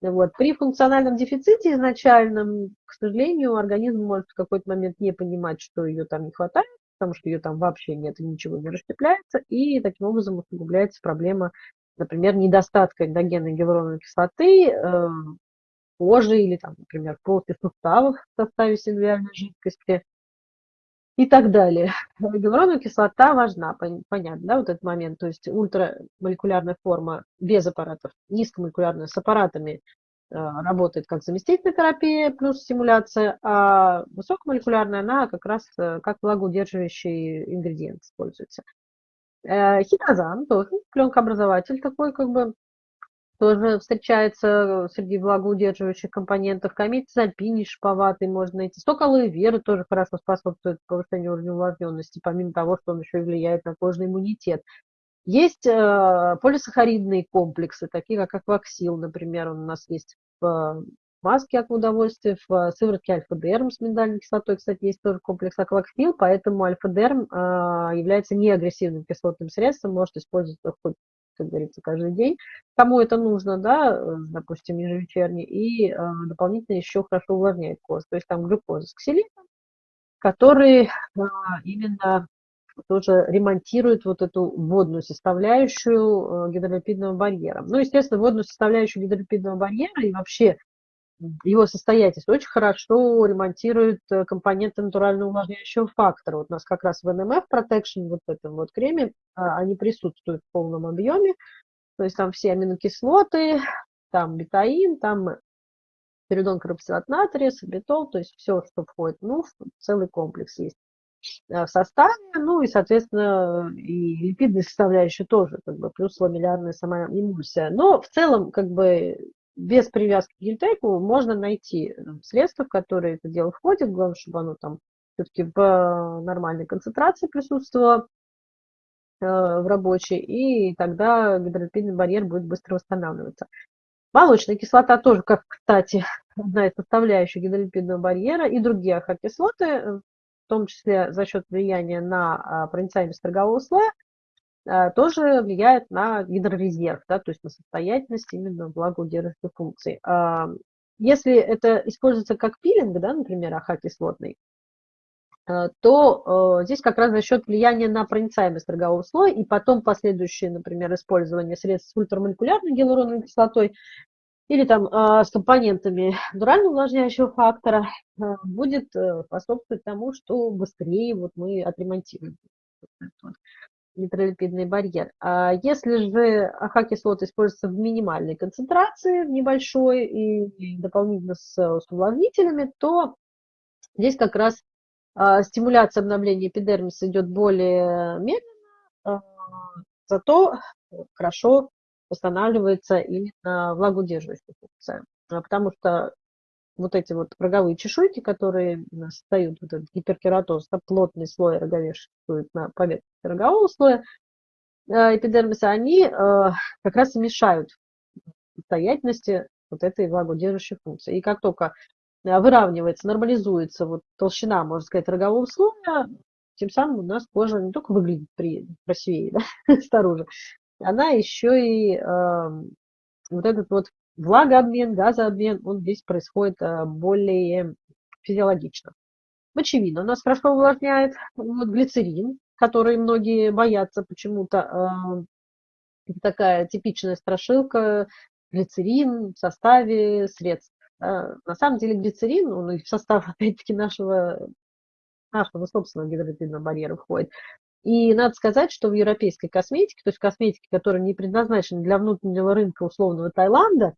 Вот. При функциональном дефиците изначальном, к сожалению, организм может в какой-то момент не понимать, что ее там не хватает, потому что ее там вообще нет и ничего не расщепляется, и таким образом усугубляется проблема например, недостатка эндогенной гиалуроновой кислоты э, кожи или, там, например, плоти суставов в составе синвиальной жидкости. И так далее. Гиалуроновая кислота важна, понятно, да, вот этот момент. То есть ультрамолекулярная форма без аппаратов, низкомолекулярная с аппаратами э, работает как заместительная терапия плюс стимуляция, а высокомолекулярная, она как раз э, как влагоудерживающий ингредиент используется. Э, хитозан тоже пленкообразователь такой, как бы тоже встречается среди влагоудерживающих компонентов. Комицизапин шиповатый можно найти. Сок алоэ веры тоже хорошо способствует повышению уровня увлажненности, помимо того, что он еще и влияет на кожный иммунитет. Есть э, полисахаридные комплексы, такие как акваксил, например, он у нас есть в маске от удовольствия, в сыворотке альфа-дерм с миндальной кислотой, кстати, есть тоже комплекс акваксил, поэтому альфа-дерм э, является неагрессивным кислотным средством, может использоваться хоть как говорится, каждый день, кому это нужно, да, э, допустим, ежевечерне, и э, дополнительно еще хорошо увлажняет кожу. То есть там глюкоза с ксилитом, который э, именно тоже ремонтирует вот эту водную составляющую э, гидролипидного барьера. Ну, естественно, водную составляющую гидролипидного барьера и вообще его состоятельность очень хорошо ремонтирует э, компоненты натурального увлажняющего фактора. Вот у нас как раз в NMF Protection, вот в этом вот креме, а, они присутствуют в полном объеме. То есть там все аминокислоты, там бетаин, там перидон карбоксилат натрия, сабитол, то есть все, что входит, ну, целый комплекс есть э, в составе, ну и, соответственно, и липидная составляющая тоже, как бы, плюс ламеллярная сама эмульсия. Но в целом, как бы, без привязки к гельтеку можно найти э, средства, в которые это дело входит. Главное, чтобы оно там все-таки в э, нормальной концентрации присутствовало э, в рабочей, и тогда гидролипидный барьер будет быстро восстанавливаться. Молочная кислота тоже, как, кстати, одна из составляющих гидролипидного барьера, и другие ахокислоты, в том числе за счет влияния на проницаемость торгового слоя, тоже влияет на гидрорезерв, да, то есть на состоятельность именно влагоудерживающей функции. А, если это используется как пилинг, да, например, аха-кислотный, а, то здесь как раз за счет влияния на проницаемость торгового слоя и потом последующее, например, использование средств с ультрамолекулярной гиалуроновой кислотой или там с компонентами дурально увлажняющего фактора будет э, способствовать тому, что быстрее вот мы отремонтируем нейтролипидный барьер. А если же АХ-кислоты используются в минимальной концентрации, в небольшой и дополнительно с, с увлажнителями, то здесь как раз а, стимуляция обновления эпидермиса идет более медленно, а, зато хорошо восстанавливается именно влагоудерживающая функция. Потому что вот эти вот роговые чешуйки, которые создают вот этот гиперкератоз, да, плотный слой роговешек на поверхности рогового слоя э, эпидермиса, они э, как раз и мешают состоятельности вот этой влагоудерживающей функции. И как только э, выравнивается, нормализуется вот толщина, можно сказать, рогового слоя, тем самым у нас кожа не только выглядит при, красивее да, снаружи, она еще и э, вот этот вот влагообмен, газообмен, он здесь происходит э, более физиологично. Мочевина у нас хорошо увлажняет. Вот глицерин, который многие боятся почему-то. Э, такая типичная страшилка. Глицерин в составе средств. Э, на самом деле глицерин, он и в состав, опять-таки, нашего, нашего собственного гидролипидного барьера входит. И надо сказать, что в европейской косметике, то есть косметике, которая не предназначена для внутреннего рынка условного Таиланда,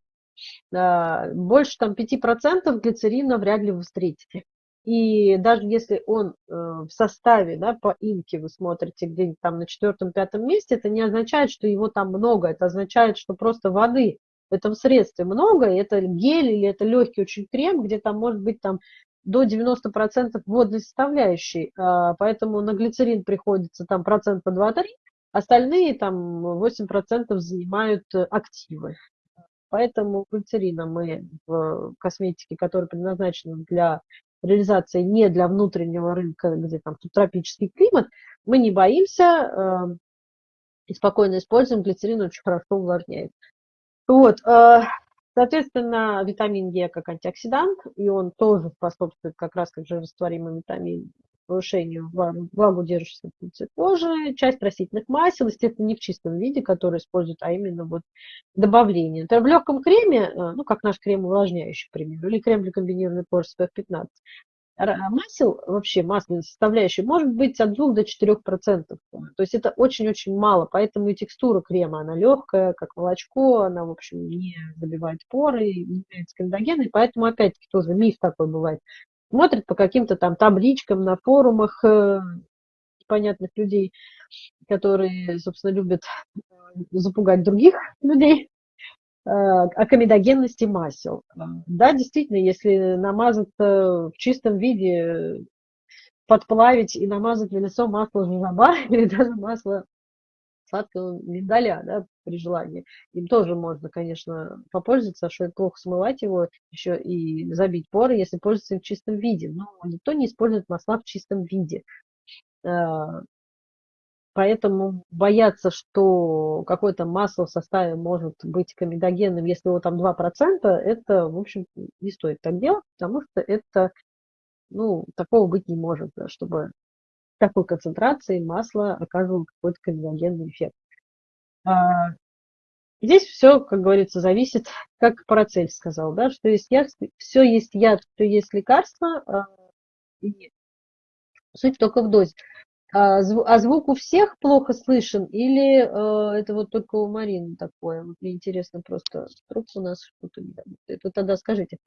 больше там 5% глицерина вряд ли вы встретите. И даже если он э, в составе, да, по инке вы смотрите где-нибудь там на четвертом-пятом месте, это не означает, что его там много, это означает, что просто воды в этом средстве много, и это гель или это легкий очень крем, где там может быть там до 90% водной составляющей, а, поэтому на глицерин приходится там процента 2-3, остальные там 8% занимают активы. Поэтому глицерина мы в косметике, которая предназначена для реализации не для внутреннего рынка, где там тропический климат, мы не боимся э, и спокойно используем. Глицерин очень хорошо увлажняет. Вот, э, соответственно, витамин Е как антиоксидант, и он тоже способствует как раз как же растворимый витамин повышению влагоудерживающей функции кожи, часть растительных масел, естественно, не в чистом виде, которые используют, а именно вот добавление. Например, в легком креме, э, ну, как наш крем увлажняющий, к примеру, или крем для комбинированной кожи SPF 15, масел, вообще масляной составляющей, может быть от 2 до 4 процентов. То есть это очень-очень мало, поэтому и текстура крема, она легкая, как молочко, она, в общем, не забивает поры, не является кандидогенной, поэтому, опять-таки, тоже миф такой бывает. Смотрят по каким-то там табличкам на форумах э, понятных людей, которые, собственно, любят э, запугать других людей, Э, о комедогенности масел. Да, действительно, если намазать в чистом виде, подплавить и намазать на лицо масло жужаба или даже масло сладкого миндаля, да, при желании. Им тоже можно, конечно, попользоваться, что это плохо смывать его еще и забить поры, если пользоваться в чистом виде. Но никто не использует масла в чистом виде. Э, Поэтому бояться, что какое-то масло в составе может быть комедогенным, если его там 2%, это, в общем, не стоит так делать, потому что это, ну, такого быть не может, чтобы такой концентрации масло оказывало какой-то комедогенный эффект. А, здесь все, как говорится, зависит, как Парацель сказал, да, что есть яд, все есть яд, все есть лекарство, а, и суть только в дозе. А, а звук у всех плохо слышен или э, это вот только у Марины такое? Вот мне интересно просто, вдруг у нас что-то. Вот тогда скажите.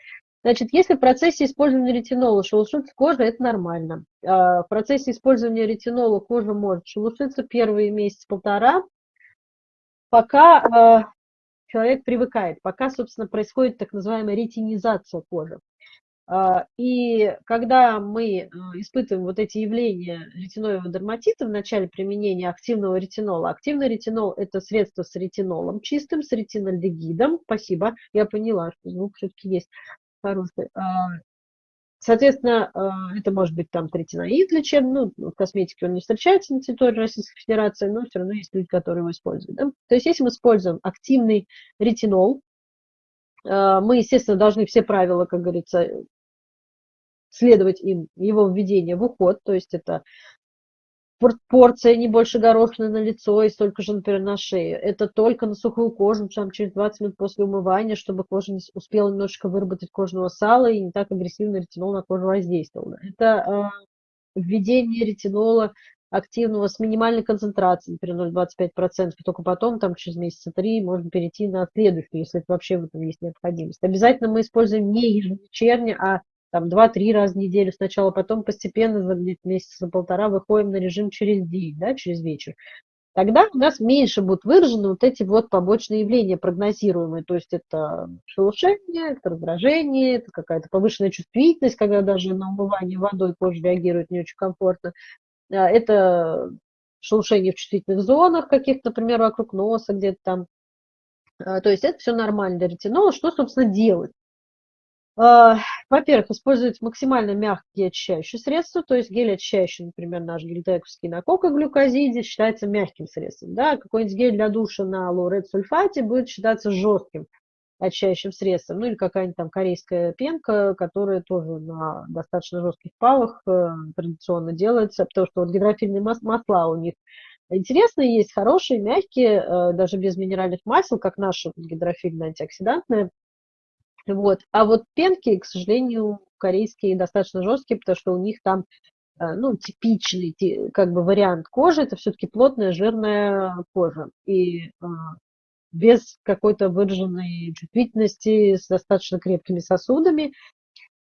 Значит, если в процессе использования ретинола шелушится кожа, это нормально. А в процессе использования ретинола кожа может шелушиться первые месяц-полтора, пока э, человек привыкает, пока, собственно, происходит так называемая ретинизация кожи. А, и когда мы э, испытываем вот эти явления ретиноидного дерматита в начале применения активного ретинола, активный ретинол – это средство с ретинолом чистым, с ретинальдегидом. Спасибо, я поняла, что звук все-таки есть хороший. А, соответственно, э, это может быть там третиноид лечебный, ну, в косметике он не встречается на территории Российской Федерации, но все равно есть люди, которые его используют. Да? То есть если мы используем активный ретинол, мы, естественно, должны все правила, как говорится, следовать им, его введение в уход, то есть это порция не больше горошины на лицо и столько же, например, на шею. Это только на сухую кожу, там через 20 минут после умывания, чтобы кожа не успела немножечко выработать кожного сала и не так агрессивно ретинол на кожу воздействовал. Это э, введение ретинола активного с минимальной концентрацией, например, 0,25%, и только потом, там, через месяца три, можно перейти на следующую, если это вообще в этом есть необходимость. Обязательно мы используем не ежевечерне, а там два-три раза в неделю сначала, потом постепенно за месяца полтора выходим на режим через день, да, через вечер. Тогда у нас меньше будут выражены вот эти вот побочные явления прогнозируемые, то есть это шелушение, это раздражение, это какая-то повышенная чувствительность, когда даже на умывание водой кожа реагирует не очень комфортно, а, это шелушение в чувствительных зонах каких-то, например, вокруг носа где-то там. А, то есть это все нормально для ретинола. Что, собственно, делать? А, во-первых, использовать максимально мягкие очищающие средства, то есть гель очищающий, например, наш гельтековский на кокоглюкозиде считается мягким средством. Да? Какой-нибудь гель для душа на лоурет сульфате будет считаться жестким очищающим средством. Ну или какая-нибудь там корейская пенка, которая тоже на достаточно жестких палах э, традиционно делается, потому что вот гидрофильные масла у них интересные есть, хорошие, мягкие, э, даже без минеральных масел, как наши гидрофильные антиоксидантные. Вот. А вот пенки, к сожалению, корейские достаточно жесткие, потому что у них там э, ну, типичный как бы вариант кожи, это все-таки плотная жирная кожа. И а, без какой-то выраженной чувствительности, с достаточно крепкими сосудами,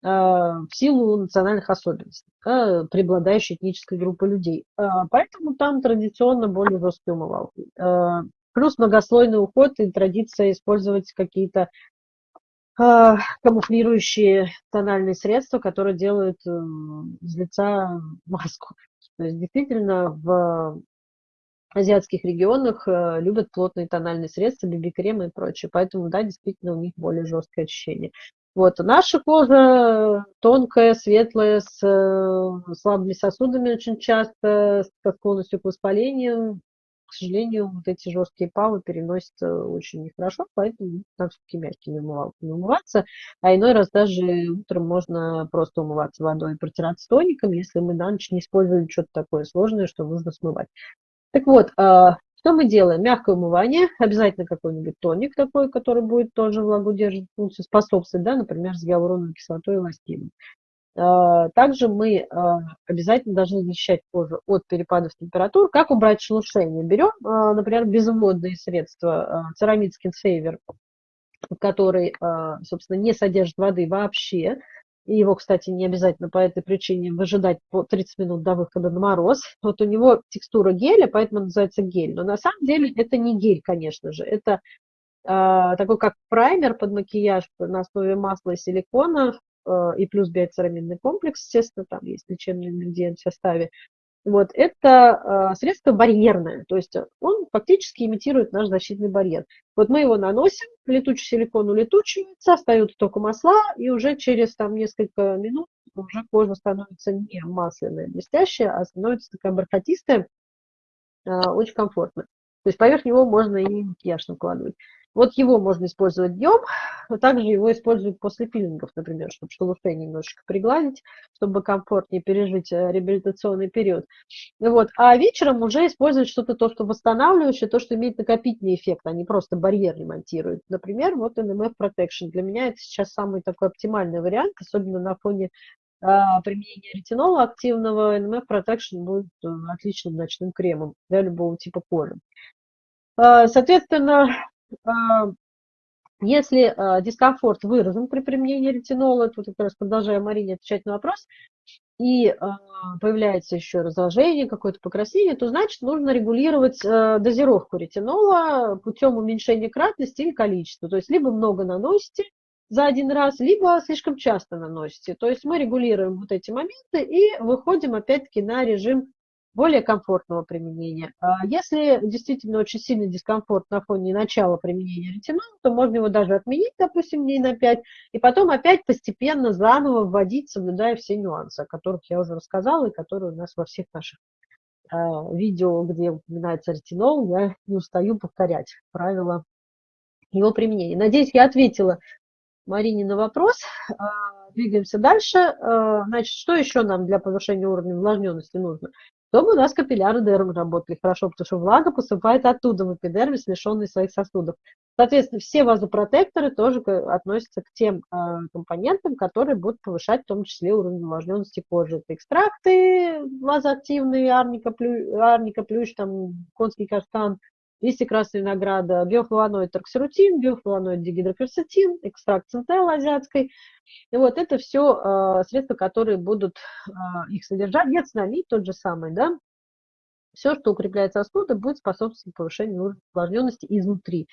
а, в силу национальных особенностей, да, преобладающей этнической группы людей. Поэтому там традиционно более жесткие умывалки. Плюс многослойный уход и традиция использовать какие-то камуфлирующие тональные средства, которые делают э, из лица маску. То есть действительно в азиатских регионах э, любят плотные тональные средства, биби-кремы и прочее. Поэтому, да, действительно у них более жесткое ощущение. Вот, наша кожа тонкая, светлая, с э, слабыми сосудами очень часто, с склонностью к воспалению к сожалению, вот эти жесткие павы переносятся очень нехорошо, поэтому надо все-таки мягкими умывалками умываться. А иной раз даже утром можно просто умываться водой и протираться тоником, если мы на ночь не используем что-то такое сложное, что нужно смывать. Так вот, а, что мы делаем? Мягкое умывание, обязательно какой-нибудь тоник такой, который будет тоже влагоудерживать функцию, способствовать, да, например, с гиалуроновой кислотой и эластином. Э, также мы э, обязательно должны защищать кожу от перепадов температур. Как убрать шелушение? Берем, э, например, безводные средства, церамид Skin Saver, который, собственно, не содержит воды вообще. И его, кстати, не обязательно по этой причине выжидать по 30 минут до выхода на мороз. Вот у него текстура геля, поэтому называется гель. Но на самом деле это не гель, конечно же. Это такой как праймер под макияж на основе масла и силикона, и плюс биоцерамидный комплекс, естественно, там есть лечебный ингредиент в составе. Вот, это э, средство барьерное, то есть он фактически имитирует наш защитный барьер. Вот мы его наносим, летучий силикон улетучивается, остаются только масла, и уже через там, несколько минут уже кожа становится не масляная, блестящая, а становится такая бархатистая, э, очень комфортно. То есть поверх него можно и макияж накладывать. Вот его можно использовать днем, но также его используют после пилингов, например, чтобы шелушение немножечко пригладить, чтобы комфортнее пережить э, реабилитационный период. Вот. А вечером уже использовать что-то, то, что восстанавливающее, то, что имеет накопительный эффект, а не просто барьер ремонтирует. Например, вот NMF Protection. Для меня это сейчас самый такой оптимальный вариант, особенно на фоне а, применения ретинола активного. NMF Protection будет э, отличным ночным кремом для любого типа кожи. А, соответственно, если а, дискомфорт выражен при применении ретинола, тут как раз продолжаю Марине отвечать на вопрос, и а, появляется еще раздражение, какое-то покраснение, то значит нужно регулировать дозировку ретинола путем уменьшения кратности или количества. То есть либо много наносите за один раз, либо слишком часто наносите. То есть мы регулируем вот эти моменты и выходим опять-таки на режим более комфортного применения. А если действительно очень сильный дискомфорт на фоне начала применения ретинола, то можно его даже отменить, допустим, дней на 5, и потом опять постепенно заново вводить, соблюдая все нюансы, о которых я уже рассказала, и которые у нас во всех наших э, видео, где упоминается ретинол, я не устаю повторять правила его применения. Надеюсь, я ответила Марине на вопрос. А, двигаемся дальше. А, значит, что еще нам для повышения уровня увлажненности нужно? Чтобы у нас капилляры дермы работали хорошо, потому что влага поступает оттуда в эпидермис, лишенный своих сосудов. Соответственно, все вазопротекторы тоже относятся к тем э, компонентам, которые будут повышать в том числе уровень увлажненности кожи. Это экстракты вазоактивные, арника, плю, арника плющ, там, конский каштан, листья красной винограда, биофлавоноид торксерутин, биофлавоноид дигидрокверцетин, экстракт центел азиатской. И вот это все э, а, средства, которые будут э, их содержать. Гецнамид тот же самый, да. Все, что укрепляет сосуды, будет способствовать повышению увлажненности изнутри.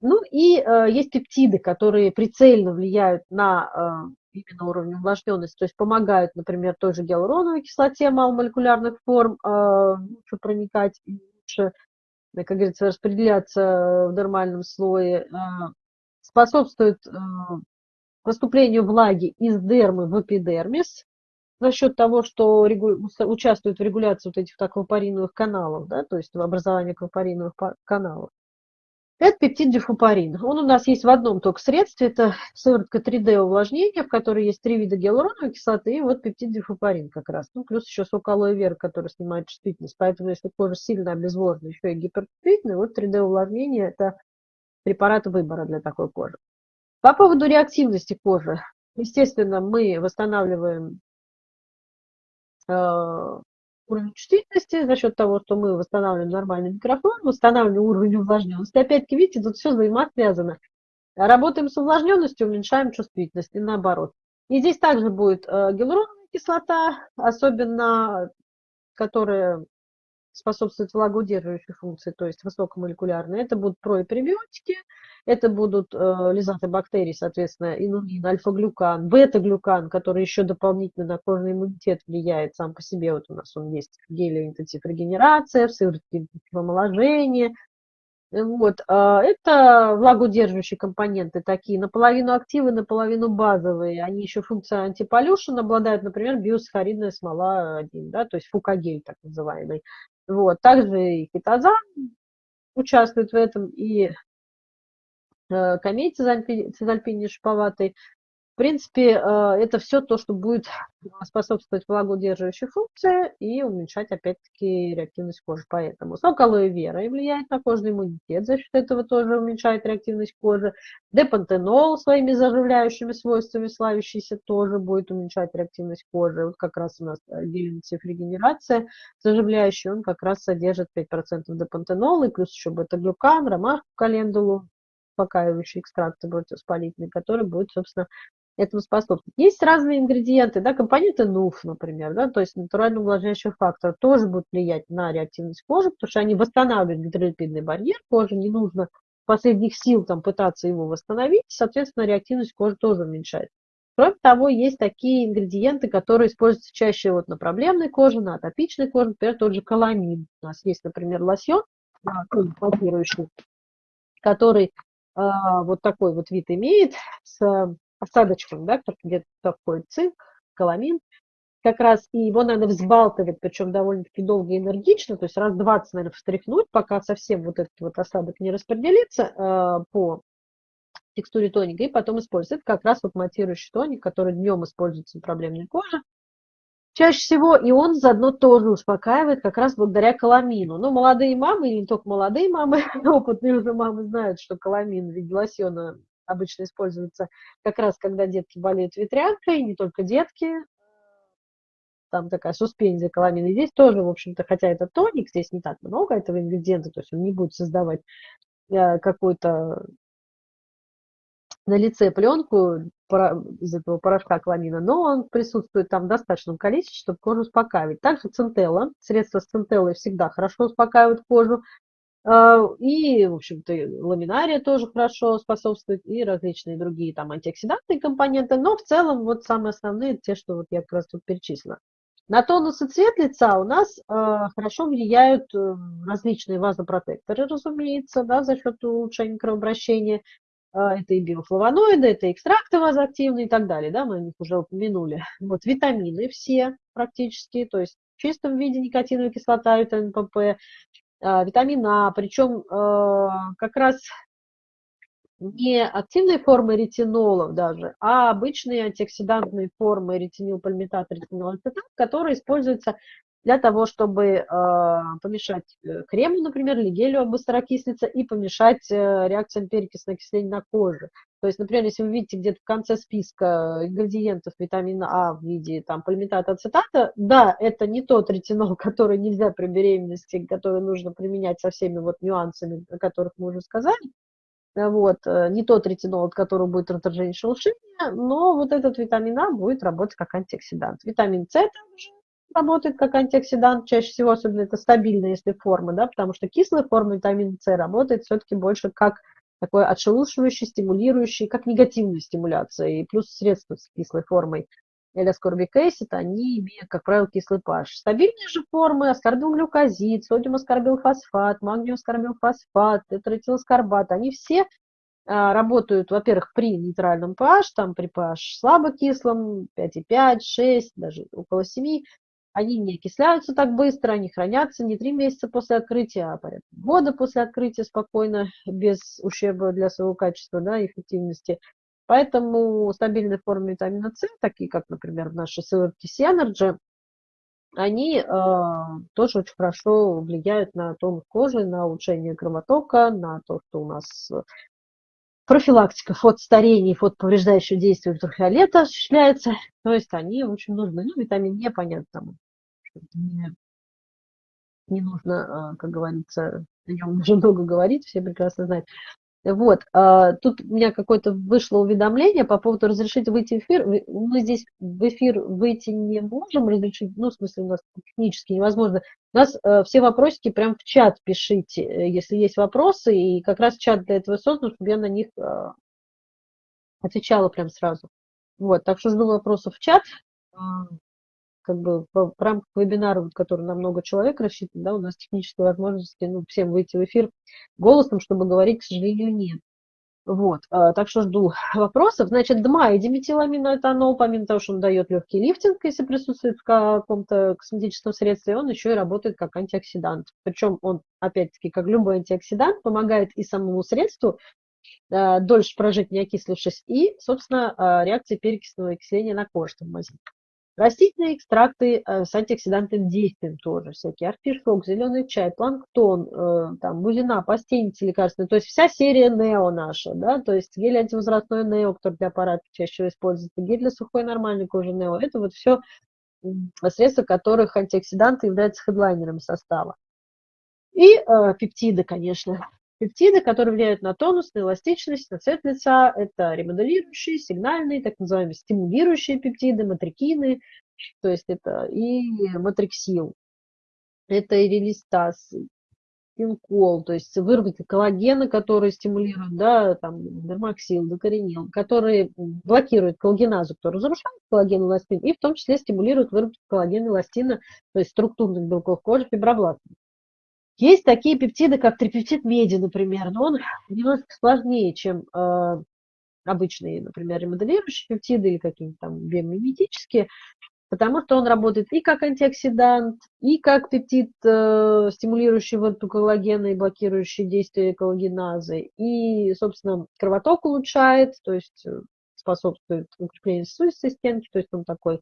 Ну и э, есть пептиды, которые прицельно влияют на э, именно уровень увлажненности, то есть помогают, например, той же гиалуроновой кислоте маломолекулярных форм э, лучше проникать и лучше как говорится, распределяться в нормальном слое, а, способствует а, поступлению влаги из дермы в эпидермис за счет того, что участвует в регуляции вот этих аквапариновых каналов, да, то есть в образовании аквапариновых каналов. Это пептид дифупарин. Он у нас есть в одном только средстве. Это сыворотка 3D увлажнения, в которой есть три вида гиалуроновой кислоты и вот пептид дифупарин как раз. Ну, плюс еще сок алоэ вера, который снимает чувствительность. Поэтому, если кожа сильно обезвожена, еще и гиперчувствительная, вот 3D увлажнение – это препарат выбора для такой кожи. По поводу реактивности кожи. Естественно, мы восстанавливаем э, уровень чувствительности за счет того, что мы восстанавливаем нормальный микрофон, восстанавливаем уровень увлажненности. Опять-таки, видите, тут все взаимосвязано. Работаем с увлажненностью, уменьшаем чувствительность и наоборот. И здесь также будет э, гиалуроновая кислота, особенно которая способствует влагоудерживающей функции, то есть высокомолекулярные. Это будут проэпребиотики, это будут э, лизатобактерии, соответственно, инулин, альфа-глюкан, бета-глюкан, который еще дополнительно на кожный иммунитет влияет сам по себе. Вот у нас он есть в геле регенерация, в сыворотке омоложения. Вот. А это влагоудерживающие компоненты такие, наполовину активы, наполовину базовые. Они еще функция антиполюшен обладают, например, биосахаридная смола 1, да, то есть фукагель так называемый. Вот. Также и хитозан участвует в этом, и э, камей цизальпини шиповатый. В принципе, э, это все то, что будет способствовать влагоудерживающей функции и уменьшать, опять-таки, реактивность кожи. Поэтому сок алоэ вера влияет на кожный иммунитет, за счет этого тоже уменьшает реактивность кожи. Депантенол своими заживляющими свойствами славящийся тоже будет уменьшать реактивность кожи. Вот как раз у нас гелинцев регенерация заживляющий, он как раз содержит 5% депантенола, и плюс еще бета-глюкан, ромашку, календулу, успокаивающий экстракт противовоспалительный, который будет, собственно, этому способствует. Есть разные ингредиенты, да, компоненты НУФ, например, да, то есть натурально увлажняющий фактор тоже будут влиять на реактивность кожи, потому что они восстанавливают гидролипидный барьер кожи, не нужно последних сил там пытаться его восстановить, соответственно, реактивность кожи тоже уменьшается. Кроме того, есть такие ингредиенты, которые используются чаще вот на проблемной коже, на атопичной коже, например, тот же каламин. У нас есть, например, лосьон, который а, вот такой вот вид имеет с осадочком, да, где-то такой цинк, каламин, как раз, и его надо взбалтывать, причем довольно-таки долго и энергично, то есть раз 20, наверное, встряхнуть, пока совсем вот этот вот осадок не распределится э, по текстуре тоника, и потом использовать. Это как раз вот матирующий тоник, который днем используется на проблемной коже, Чаще всего и он заодно тоже успокаивает как раз благодаря каламину. Но молодые мамы, или не только молодые мамы, опытные уже мамы знают, что каламин в виде лосьона обычно используется как раз, когда детки болеют ветрянкой, не только детки, там такая суспензия каламина. Здесь тоже, в общем-то, хотя это тоник, здесь не так много этого ингредиента, то есть он не будет создавать э, какой-то на лице пленку из этого порошка кламина, но он присутствует там в достаточном количестве, чтобы кожу успокаивать. Также центелла, средства с центеллой всегда хорошо успокаивают кожу. А, и, в общем-то, ламинария тоже хорошо способствует, и различные другие там антиоксидантные компоненты, но в целом вот самые основные, те, что вот я как раз тут перечислила. На тонус и цвет лица у нас э, хорошо влияют э, различные вазопротекторы, разумеется, да, за счет улучшения кровообращения, а, это и биофлавоноиды, это экстракты вазоактивные и так далее, да, мы о них уже упомянули. Вот витамины все практически, то есть в чистом виде никотиновая кислота, витамин ПП, а, А, причем а, как раз не активные формы ретинолов даже, а обычные антиоксидантные формы ретинилпальмитат, ретинолацетат, которые используются для того, чтобы э, помешать э, крему, например, или гелю быстрокислиться и помешать э, реакциям перекисного окисления на коже. То есть, например, если вы видите где-то в конце списка ингредиентов витамина А в виде там, полимитата ацетата, да, это не тот ретинол, который нельзя при беременности, который нужно применять со всеми вот нюансами, о которых мы уже сказали, вот, не тот ретинол, от которого будет раздражение шелушения, но вот этот витамин А будет работать как антиоксидант. Витамин С также работает как антиоксидант, чаще всего, особенно это стабильная, если форма, да, потому что кислая форма витамина С работает все-таки больше как такой отшелушивающий, стимулирующий, как негативная стимуляция, и плюс средства с кислой формой или аскорбик acid, они имеют, как правило, кислый pH. Стабильные же формы, аскорбилглюкозид, содиум аскорбилфосфат, магниум аскорбилфосфат, тетратиласкорбат, они все а, работают, во-первых, при нейтральном pH, там при pH слабокислом, 5,5, 6, даже около 7, они не окисляются так быстро, они хранятся не три месяца после открытия, а порядка года после открытия спокойно, без ущерба для своего качества да, эффективности. Поэтому стабильные формы витамина С, такие как, например, наши CRTC Energy, они э, тоже очень хорошо влияют на тон кожи, на улучшение кровотока, на то, что у нас профилактика фотостарения и фотоповреждающего действия ультрафиолета осуществляется. То есть они очень нужны. Ну, витамин Е, понятно, там не, не нужно, а, как говорится, о нем уже много говорить, все прекрасно знают. Вот, а, тут у меня какое-то вышло уведомление по поводу разрешить выйти в эфир. Мы здесь в эфир выйти не можем разрешить, ну, в смысле, у нас технически невозможно. У нас э, все вопросики прям в чат пишите, э, если есть вопросы, и как раз чат для этого создан, чтобы я на них а, отвечала прям сразу. Вот, так что жду вопросов в чат как бы в рамках вебинара, который на много человек рассчитан, да, у нас технической возможности ну, всем выйти в эфир голосом, чтобы говорить, к сожалению, нет. Вот, а, так что жду вопросов. Значит, ДМА и диметиламиноэтанол, помимо того, что он дает легкий лифтинг, если присутствует в каком-то косметическом средстве, он еще и работает как антиоксидант. Причем он, опять-таки, как любой антиоксидант, помогает и самому средству э, дольше прожить, не окислившись, и, собственно, э, реакция перекисного окисления на коже там возникнет. Растительные экстракты э, с антиоксидантным действием тоже, всякие артишок, зеленый чай, планктон, э, там, бузина, пастеницы лекарственные, то есть вся серия Нео наша, да, то есть гель антивозрастной Нео, который для аппарата чаще всего используется, гель для сухой нормальной кожи Нео, это вот все средства, которых антиоксиданты являются хедлайнерами состава. И э, пептиды, конечно, Пептиды, которые влияют на тонус, на эластичность, на цвет лица, это ремоделирующие, сигнальные, так называемые стимулирующие пептиды, матрикины, то есть это и матриксил, это и релистаз, пинкол, то есть выработка коллагена, который стимулирует, да, там, дермаксил, докоренил, которые блокируют коллагеназу, который разрушает коллаген эластин, и в том числе стимулирует выработку коллагена эластина, то есть структурных белков кожи, фибробластов. Есть такие пептиды, как трипептид меди, например, но он немножко сложнее, чем э, обычные, например, ремоделирующие пептиды или какие-нибудь там биомиметические, потому что он работает и как антиоксидант, и как пептид, э, стимулирующий выработку коллагена и блокирующий действие коллагеназы, и, собственно, кровоток улучшает, то есть э, способствует укреплению сосудистой стенки, то есть он такой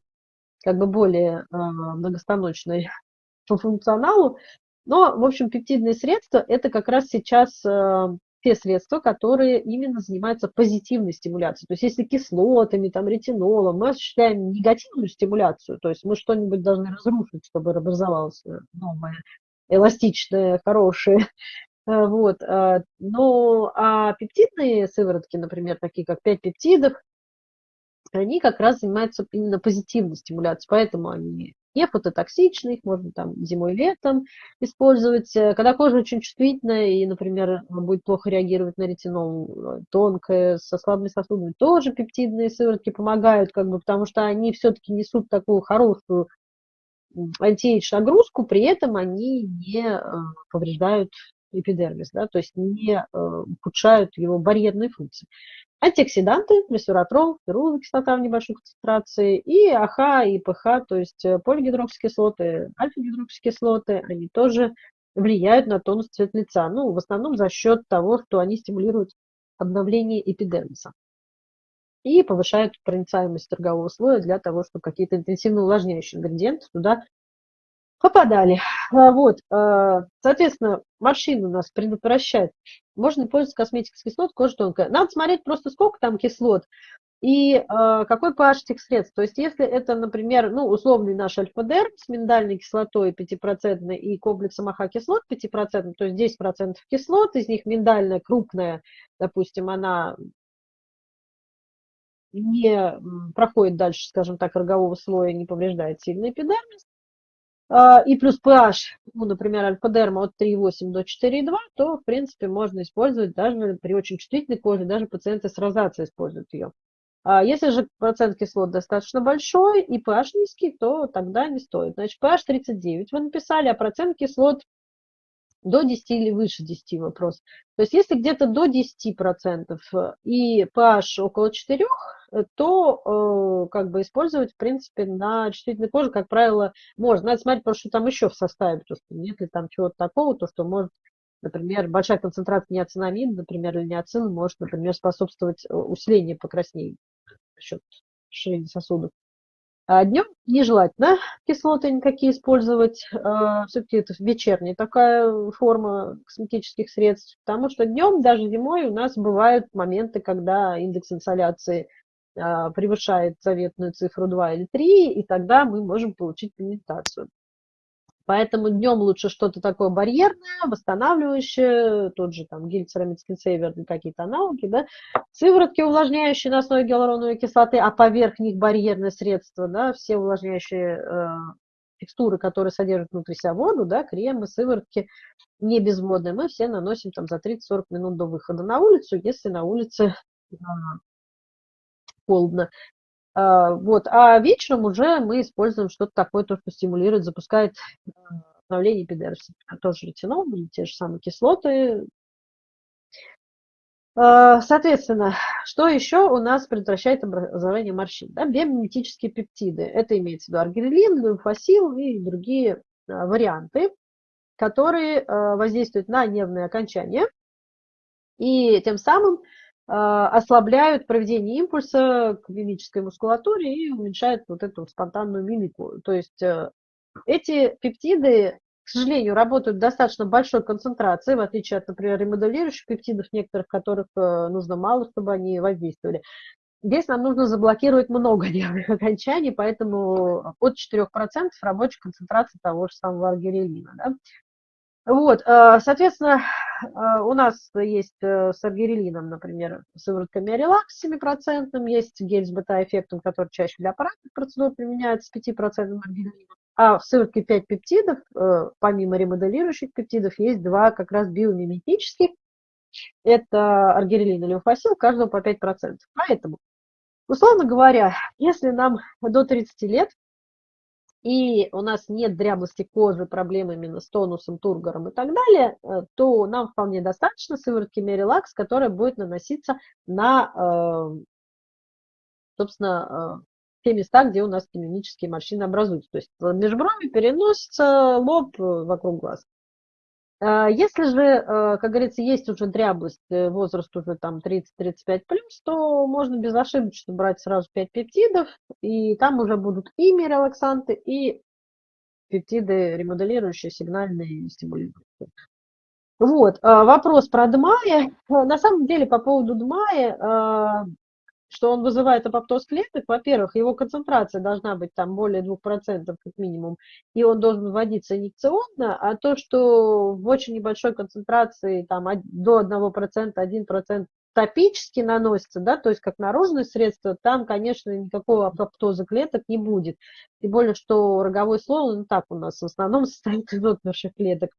как бы более э, многостаночный по функционалу, но, в общем, пептидные средства – это как раз сейчас э, те средства, которые именно занимаются позитивной стимуляцией. То есть если кислотами, там, ретинолом мы осуществляем негативную стимуляцию, то есть мы что-нибудь должны разрушить, чтобы образовалось э, новое, эластичное, хорошее. Э, вот. Но а пептидные сыворотки, например, такие как 5 пептидов, они как раз занимаются именно позитивной стимуляцией, поэтому они не фототоксичны, их можно там зимой, летом использовать. Э, когда кожа очень чувствительная и, например, будет плохо реагировать на ретинол, э, тонкая, со слабыми сосудами, тоже пептидные сыворотки помогают, как бы, потому что они все-таки несут такую хорошую антиэйдж нагрузку, при этом они не э, повреждают эпидермис, да, то есть не ухудшают его барьерные функции. Антиоксиданты, ресвератрол, феруловая кислота в небольшой концентрации, и АХ, и ПХ, то есть э, полигидроксикислоты, альфа-гидроксикислоты, они тоже влияют на тонус цвет лица. Ну, в основном за счет того, что они стимулируют обновление эпидермиса и повышают проницаемость торгового слоя для того, чтобы какие-то интенсивно увлажняющие ингредиенты туда попадали. А, вот, а, соответственно, морщины у нас предотвращать. Можно пользоваться косметикой с кислотами, кожа тонкая. Надо смотреть просто, сколько там кислот и э, какой pH этих средств. То есть, если это, например, ну, условный наш альфа-дерм с миндальной кислотой 5% и комплексом AHA-кислот 5%, то есть 10% кислот, из них миндальная крупная, допустим, она не проходит дальше, скажем так, рогового слоя, не повреждает сильно эпидермис, а, и плюс pH, ну, например, альфа-дерма от 3,8 до 4,2, то, в принципе, можно использовать даже при очень чувствительной коже, даже пациенты с розацеей используют ее. А если же процент кислот достаточно большой и pH низкий, то тогда не стоит. Значит, pH 39 вы написали, а процент кислот до 10 или выше 10 вопрос. То есть если где-то до 10% и pH около 4, Э, то э, как бы использовать, в принципе, на чувствительной коже, как правило, можно. Надо смотреть, потому что там еще в составе, то, что нет ли там чего-то такого, то, что может, например, большая концентрация неоцинамида, например, или неоцина может, например, способствовать э, усилению покраснений за счет расширения сосудов. А днем нежелательно кислоты никакие использовать. Все-таки это вечерняя такая форма косметических средств, потому что днем, даже зимой, у нас бывают моменты, когда индекс инсоляции а, превышает заветную цифру 2 или 3, и тогда мы можем получить пигментацию. Поэтому днем лучше что-то такое барьерное, восстанавливающее, тот же там гель церамид скинсейвер или какие-то аналоги, да, сыворотки увлажняющие на основе гиалуроновой кислоты, а поверх них барьерное средство, да, все увлажняющие э, текстуры, которые содержат внутри себя воду, да, кремы, сыворотки не безводные, мы все наносим там за 30-40 минут до выхода на улицу, если на улице холодно. А, вот. А вечером уже мы используем что-то такое, то, что стимулирует, запускает обновление эпидермиса. Тоже ретинол, или те же самые кислоты. А, соответственно, что еще у нас предотвращает образование морщин? Да, биомиметические пептиды. Это имеется в виду аргирелин, люмфосил и другие а, варианты, которые воздействуют на нервные окончания и тем самым ослабляют проведение импульса к мимической мускулатуре и уменьшают вот эту спонтанную мимику. То есть эти пептиды к сожалению, работают в достаточно большой концентрации, в отличие от, например, ремоделирующих пептидов, некоторых которых э, нужно мало, чтобы они воздействовали. Здесь нам нужно заблокировать много нервных окончаний, поэтому от 4% рабочей концентрации того же самого аргирелина. Да? Вот, э, соответственно, э, у нас есть с аргирелином, например, сыворотка Миорелакс с 7%, есть гель с бета-эффектом, который чаще для аппаратных процедур применяется с 5% аргирелином. А в сыворотке 5 пептидов, э, помимо ремоделирующих пептидов, есть два как раз биомиметических. Это аргирелин и лимфосил, каждого по 5%. Поэтому, условно говоря, если нам до 30 лет, и у нас нет дряблости кожи, проблем именно с тонусом, тургором и так далее, э, то нам вполне достаточно сыворотки Мерилакс, которая будет наноситься на, э, собственно, те места, где у нас мимические морщины образуются. То есть межброви переносится лоб э, вокруг глаз. А если же, э, как говорится, есть уже дряблость, э, возраст уже там 30-35 плюс, то можно безошибочно брать сразу 5 пептидов, и там уже будут и мирелаксанты, и пептиды ремоделирующие, сигнальные, стимулирующие. Вот, вопрос про ДМАЯ. На самом деле, по поводу ДМАЯ, что он вызывает апоптоз клеток, во-первых, его концентрация должна быть там более 2% как минимум, и он должен вводиться инъекционно, а то, что в очень небольшой концентрации там до 1%, 1% топически наносится, да, то есть как наружное средство, там, конечно, никакого апоптоза клеток не будет. Тем более, что роговой слой, он так у нас в основном состоит из отмерших клеток.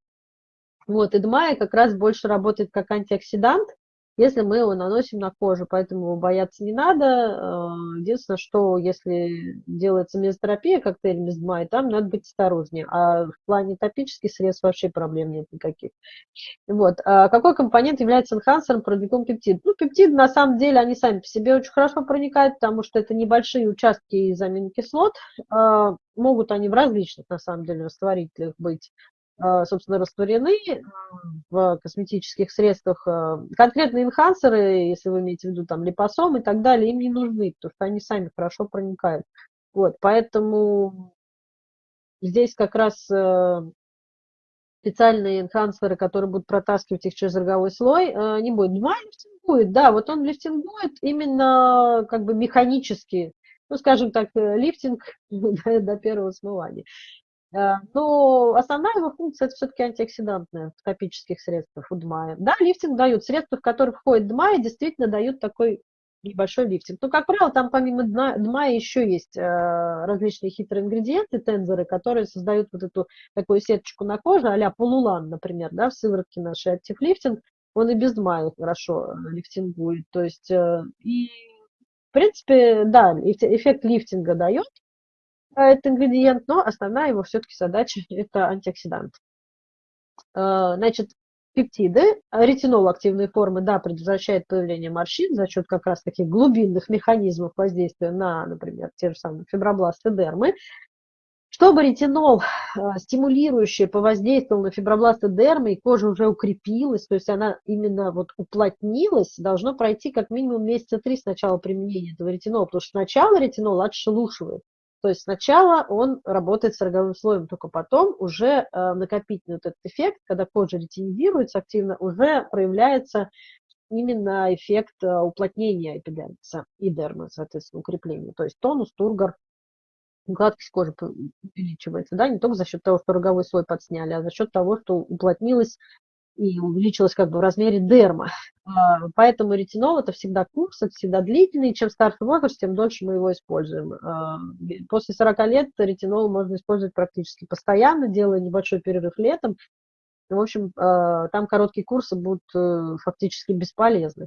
Вот, и как раз больше работает как антиоксидант, если мы его наносим на кожу, поэтому бояться не надо. Э, единственное, что если делается мезотерапия коктейль мездма, там надо быть осторожнее. А в плане топических средств вообще проблем нет никаких. Вот. А какой компонент является энхансером продвигом пептид? Ну, пептиды, на самом деле, они сами по себе очень хорошо проникают, потому что это небольшие участки из аминокислот. А, могут они в различных, на самом деле, растворителях быть. А, собственно, растворены в косметических средствах. А, конкретные энхансеры, если вы имеете в виду там липосом и так далее, им не нужны, потому что они сами хорошо проникают. Вот, поэтому здесь как раз э, специальные энхансеры, которые будут протаскивать их через роговой слой, э, не будет. Два лифтингует, да, вот он лифтингует именно как бы механически, ну, скажем так, э, лифтинг до первого смывания. Э, но основная его функция – это все-таки антиоксидантная в топических средствах у ДМАя. Да, лифтинг дают. Средства, в которые входит ДМАя, действительно дают такой небольшой лифтинг. Но, как правило, там помимо ДМАя еще есть э, различные хитрые ингредиенты, тензоры, которые создают вот эту такую сеточку на коже, а-ля полулан, например, да, в сыворотке нашей актив лифтинг, он и без ДМАя хорошо э, лифтингует. То есть, и, в принципе, да, эффект лифтинга дает, это ингредиент, но основная его все-таки задача – это антиоксидант. А, значит, пептиды, ретинол активные формы, да, предотвращает появление морщин за счет как раз таких глубинных механизмов воздействия на, например, те же самые фибробласты дермы. Чтобы ретинол а, стимулирующий повоздействовал на фибробласты дермы, и кожа уже укрепилась, то есть она именно вот уплотнилась, должно пройти как минимум месяца три с начала применения этого ретинола, потому что сначала ретинол отшелушивает, то есть сначала он работает с роговым слоем, только потом уже э, накопительный вот этот эффект, когда кожа ретинизируется активно, уже проявляется именно эффект э, уплотнения эпидермиса и дермы, соответственно, укрепления. То есть тонус, тургор, гладкость кожи увеличивается, да, не только за счет того, что роговой слой подсняли, а за счет того, что уплотнилась и увеличилась как бы в размере дерма. А, поэтому ретинол это всегда курс, это всегда длительный. Чем старше возраст, тем дольше мы его используем. А, после 40 лет ретинол можно использовать практически постоянно, делая небольшой перерыв летом. В общем, а, там короткие курсы будут э, фактически бесполезны.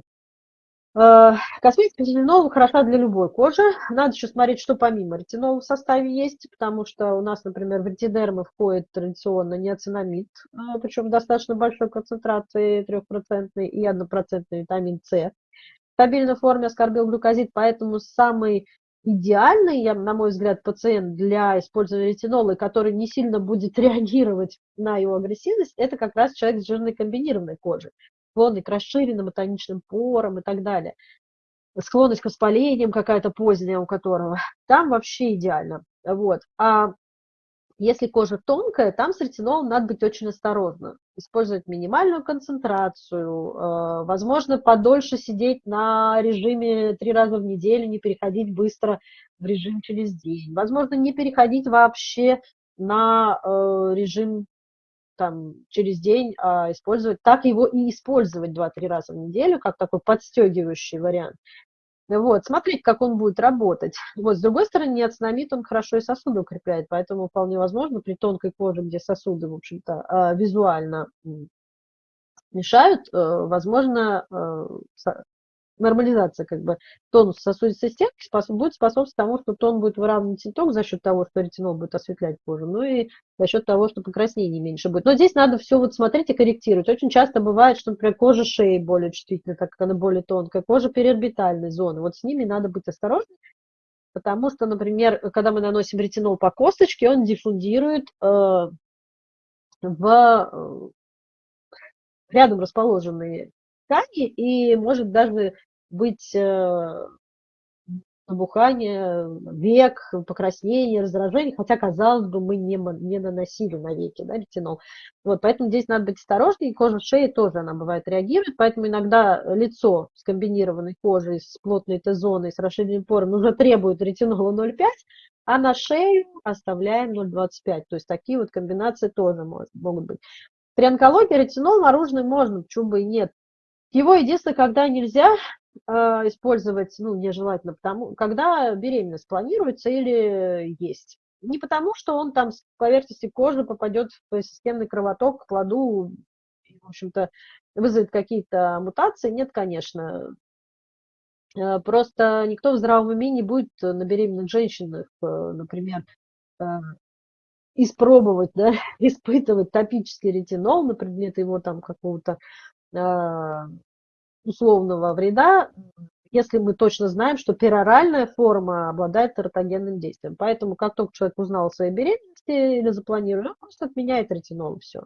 Э, косметика ретинола хороша для любой кожи. Надо еще смотреть, что помимо ретинола в составе есть, потому что у нас, например, в ретидермы входит традиционно неоцинамид, э, причем достаточно большой концентрации, 3% и 1% витамин С. В стабильной форме аскорбилглюкозид, поэтому самый идеальный, я, на мой взгляд, пациент для использования ретинола, который не сильно будет реагировать на его агрессивность, это как раз человек с жирной комбинированной кожей. Склонный к расширенным и тоничным порам и так далее, склонность к воспалениям какая-то поздняя у которого, там вообще идеально. Вот. А если кожа тонкая, там с ретинолом надо быть очень осторожным. Использовать минимальную концентрацию, э, возможно, подольше сидеть на режиме три раза в неделю, не переходить быстро в режим через день. Возможно, не переходить вообще на э, режим там, через день, а использовать, так его и использовать 2-3 раза в неделю, как такой подстегивающий вариант. Вот, смотреть, как он будет работать. Вот, с другой стороны, неоцинамид, он хорошо и сосуды укрепляет, поэтому вполне возможно при тонкой коже, где сосуды, в общем-то, а, визуально мешают, э, возможно, э, нормализация как бы тонуса сосудистой стенки будет способствовать тому, что тон будет выравнивать не только за счет того, что ретинол будет осветлять кожу, но и за счет того, что покраснение меньше будет. Но здесь надо все вот смотреть и корректировать. Очень часто бывает, что, например, кожа шеи более чувствительна, так как она более тонкая, кожа периорбитальной зоны. Вот с ними надо быть осторожным, потому что, например, когда мы наносим ретинол по косточке, он диффундирует э, в э, рядом расположенные ткани и может даже быть э, набухание век, покраснение, раздражение, хотя, казалось бы, мы не, не наносили на веки да, ретинол. Вот, поэтому здесь надо быть осторожнее, кожа шеи тоже она бывает реагирует, поэтому иногда лицо с комбинированной кожей, с плотной Т-зоной, с расширенным пором уже требует ретинола 0,5, а на шею оставляем 0,25. То есть такие вот комбинации тоже может, могут быть. При онкологии ретинол наружный можно, почему нет. Его единственное, когда нельзя использовать, ну, нежелательно, потому, когда беременность планируется или есть. Не потому, что он там с поверхности кожи попадет в системный кровоток к плоду, и, в общем-то, вызовет какие-то мутации. Нет, конечно. Э, просто никто в здравом уме не будет на беременных женщинах, э, например, испробовать, да, испытывать топический ретинол на предмет его там какого-то условного вреда, если мы точно знаем, что пероральная форма обладает тератогенным действием. Поэтому, как только человек узнал о своей беременности или запланировал, он просто отменяет ретинол, все.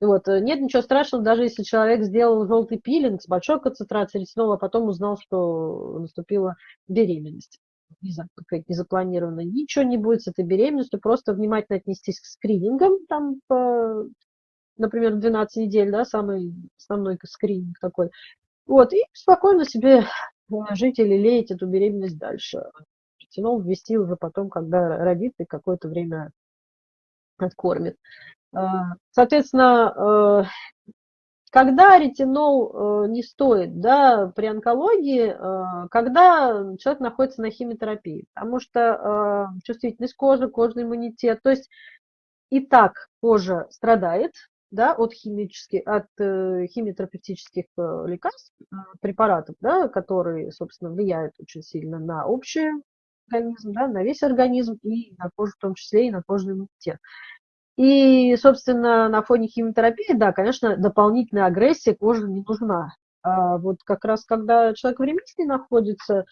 И вот, э, нет ничего страшного, даже если человек сделал желтый пилинг с большой концентрацией ретинола, а потом узнал, что наступила беременность. Какая-то незапланированная. Ничего не будет с этой беременностью, просто внимательно отнестись к скринингам, там, по например, 12 недель, да, самый основной скрининг такой. Вот, и спокойно себе жить или леять эту беременность дальше. Ретинол ввести уже потом, когда родит и какое-то время откормит. А, соответственно, э, когда ретинол э, не стоит да, при онкологии, э, когда человек находится на химиотерапии, потому что чувствительность кожи, кожный иммунитет, то есть и так кожа страдает, да, от, химических, от э, химиотерапевтических э, лекарств, э, препаратов, да, которые, собственно, влияют очень сильно на общий организм, да, на весь организм и на кожу в том числе, и на кожный иммунитет. И, собственно, на фоне химиотерапии, да, конечно, дополнительная агрессия кожи не нужна. А вот как раз когда человек в ремиссии находится,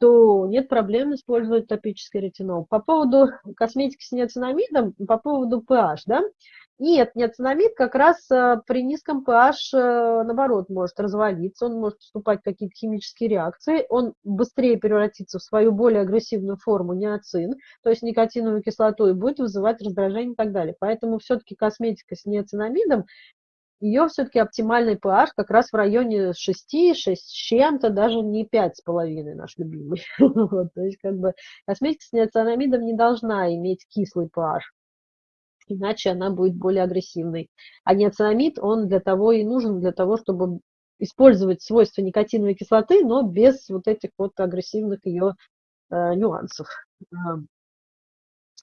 то нет проблем использовать топический ретинол. По поводу косметики с неоцинамидом, по поводу pH, да, нет, неоцинамид как раз э, при низком pH, э, наоборот, может развалиться, он может вступать в какие-то химические реакции, он быстрее превратится в свою более агрессивную форму неоцин, то есть никотиновую кислоту, и будет вызывать раздражение и так далее. Поэтому все-таки косметика с неоцинамидом, ее все-таки оптимальный pH как раз в районе 6, 6 с чем-то, даже не 5,5 наш любимый. вот, то есть как бы косметика с неоцинамидом не должна иметь кислый pH иначе она будет более агрессивной. А неоцинамид, он для того и нужен, для того, чтобы использовать свойства никотиновой кислоты, но без вот этих вот агрессивных ее э, нюансов.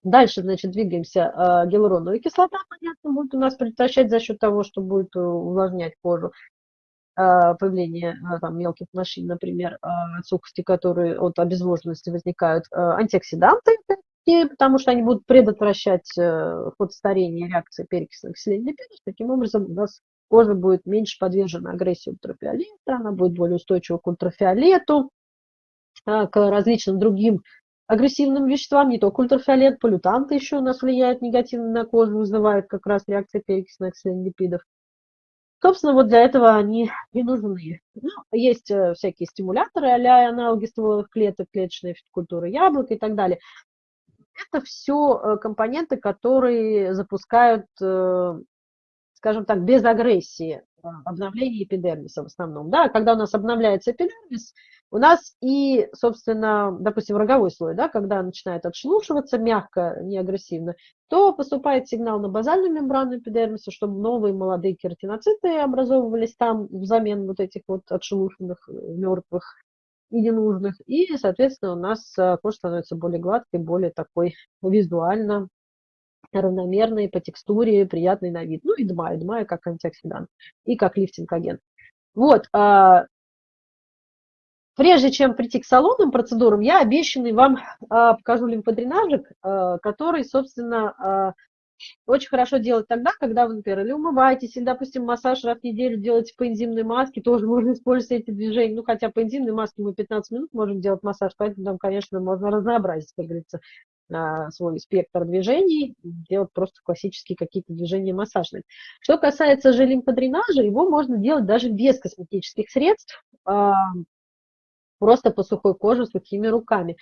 Дальше, значит, двигаемся. Э, гиалуроновая кислота, понятно, будет у нас предотвращать за счет того, что будет э, увлажнять кожу э, появление э, там, мелких морщин, например, от сухости, которые от обезвоженности возникают, антиоксиданты, потому что они будут предотвращать э, ход старения реакции перекисных оксидных Таким образом, у нас кожа будет меньше подвержена агрессии ультрафиолета, она будет более устойчива к ультрафиолету, а, к различным другим агрессивным веществам, не только ультрафиолет, полютанты еще у нас влияют негативно на кожу, вызывают как раз реакции перекисных оксидных Собственно, вот для этого они и нужны. Ну, есть э, всякие стимуляторы а аналоги стволовых клеток, клеточная культуры яблок и так далее. Это все э, компоненты, которые запускают, э, скажем так, без агрессии обновление эпидермиса в основном. Да? Когда у нас обновляется эпидермис, у нас и, собственно, допустим, роговой слой, да, когда начинает отшелушиваться мягко, не агрессивно, то поступает сигнал на базальную мембрану эпидермиса, чтобы новые молодые кератиноциты образовывались там взамен вот этих вот отшелушенных, э, мертвых и ненужных. И, соответственно, у нас э, кожа становится более гладкой, более такой визуально равномерный по текстуре, приятный на вид. Ну и дма, дма как антиоксидант и как лифтинг-агент. Вот, а, Прежде чем прийти к салонным процедурам, я обещанный вам а, покажу лимфодренажик, а, который, собственно, а, очень хорошо делать тогда, когда вы, например, или умываетесь, или, допустим, массаж раз в неделю делаете по энзимной маске, тоже можно использовать эти движения. Ну, хотя по энзимной маске мы 15 минут можем делать массаж, поэтому там, конечно, можно разнообразить, как говорится, свой спектр движений, делать просто классические какие-то движения массажные. Что касается же лимфодренажа, его можно делать даже без косметических средств просто по сухой коже сухими руками.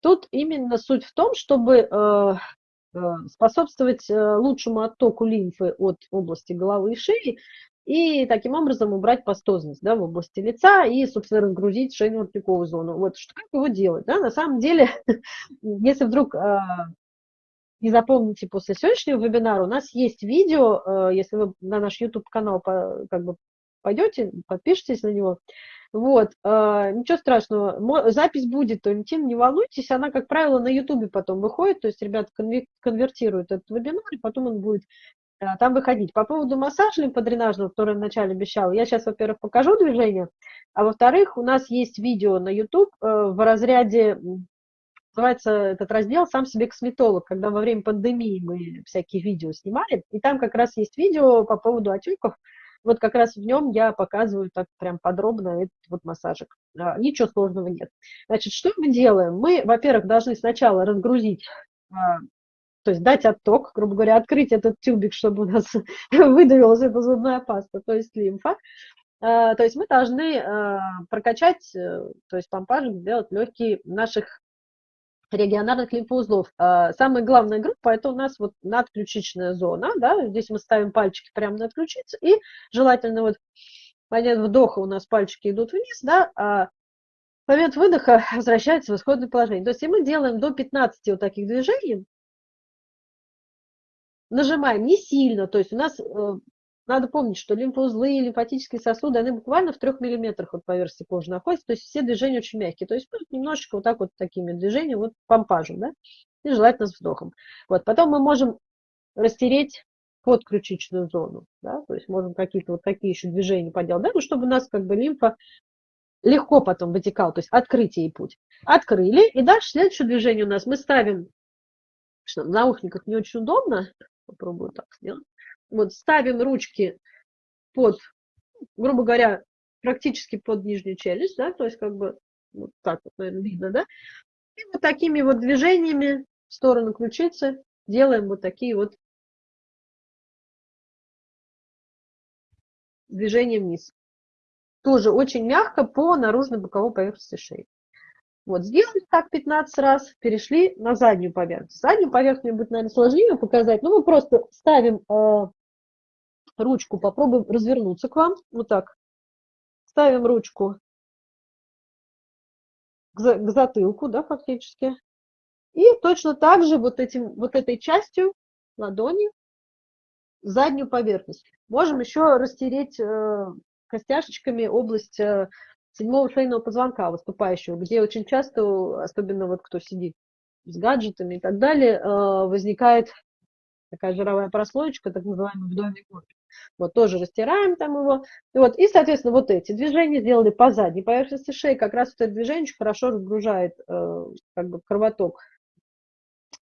Тут именно суть в том, чтобы э, э, способствовать э, лучшему оттоку лимфы от области головы и шеи, и таким образом убрать пастозность да, в области лица и, собственно, разгрузить шейно-воротниковую зону. Вот что как его делать? Да? На самом деле, если вдруг не запомните после сегодняшнего вебинара, у нас есть видео, если вы на наш YouTube-канал как бы пойдете, подпишитесь на него, вот, э, ничего страшного, запись будет, Валентин, не волнуйтесь, она, как правило, на Ютубе потом выходит, то есть ребята конвертируют этот вебинар, и потом он будет э, там выходить. По поводу массажа лимфодренажного, который вначале обещала, я сейчас, во-первых, покажу движение, а во-вторых, у нас есть видео на YouTube э, в разряде, называется этот раздел «Сам себе косметолог», когда во время пандемии мы всякие видео снимали, и там как раз есть видео по поводу отеков, вот как раз в нем я показываю так прям подробно этот вот массажик. А, ничего сложного нет. Значит, что мы делаем? Мы, во-первых, должны сначала разгрузить а, то есть дать отток, грубо говоря, открыть этот тюбик, чтобы у нас выдавилась эта зубная паста, то есть лимфа. А, то есть мы должны прокачать, э, то есть помпажик сделать легкие наших регионарных лимфоузлов. А, самая главная группа – это у нас вот надключичная зона. Да? Здесь мы ставим пальчики прямо над ключицей, и желательно вот в момент вдоха у нас пальчики идут вниз, да, а в момент выдоха возвращается в исходное положение. То есть, если мы делаем до 15 вот таких движений, нажимаем не сильно, то есть у нас э, надо помнить, что лимфоузлы и лимфатические сосуды, они буквально в трех миллиметрах от поверхности кожи находятся, то есть все движения очень мягкие. То есть ну, немножечко вот так вот такими движениями, вот помпажем, да, и желательно с вдохом. Вот, потом мы можем растереть подключичную зону, да, то есть можем какие-то вот такие еще движения поделать, да, ну, чтобы у нас как бы лимфа легко потом вытекала, то есть открыть ей путь. Открыли, и дальше следующее движение у нас мы ставим, что в наушниках не очень удобно, попробую так сделать, вот ставим ручки под, грубо говоря, практически под нижнюю челюсть, да, то есть как бы вот так вот, наверное, видно, да, и вот такими вот движениями в сторону ключицы делаем вот такие вот движения вниз. Тоже очень мягко по наружной боковой поверхности шеи. Вот, сделали так 15 раз, перешли на заднюю поверхность. Заднюю поверхность будет, наверное, сложнее показать, но мы просто ставим э, ручку, попробуем развернуться к вам, вот так. Ставим ручку к, к затылку, да, фактически. И точно так же вот, этим, вот этой частью ладони заднюю поверхность. Можем еще растереть э, костяшечками область э, седьмого шейного позвонка выступающего, где очень часто, особенно вот кто сидит с гаджетами и так далее, э, возникает такая жировая прослоечка, так называемый вдовий корпус. Вот тоже растираем там его. И, вот, и, соответственно, вот эти движения сделали по задней поверхности шеи. Как раз вот это движение очень хорошо разгружает э, как бы кровоток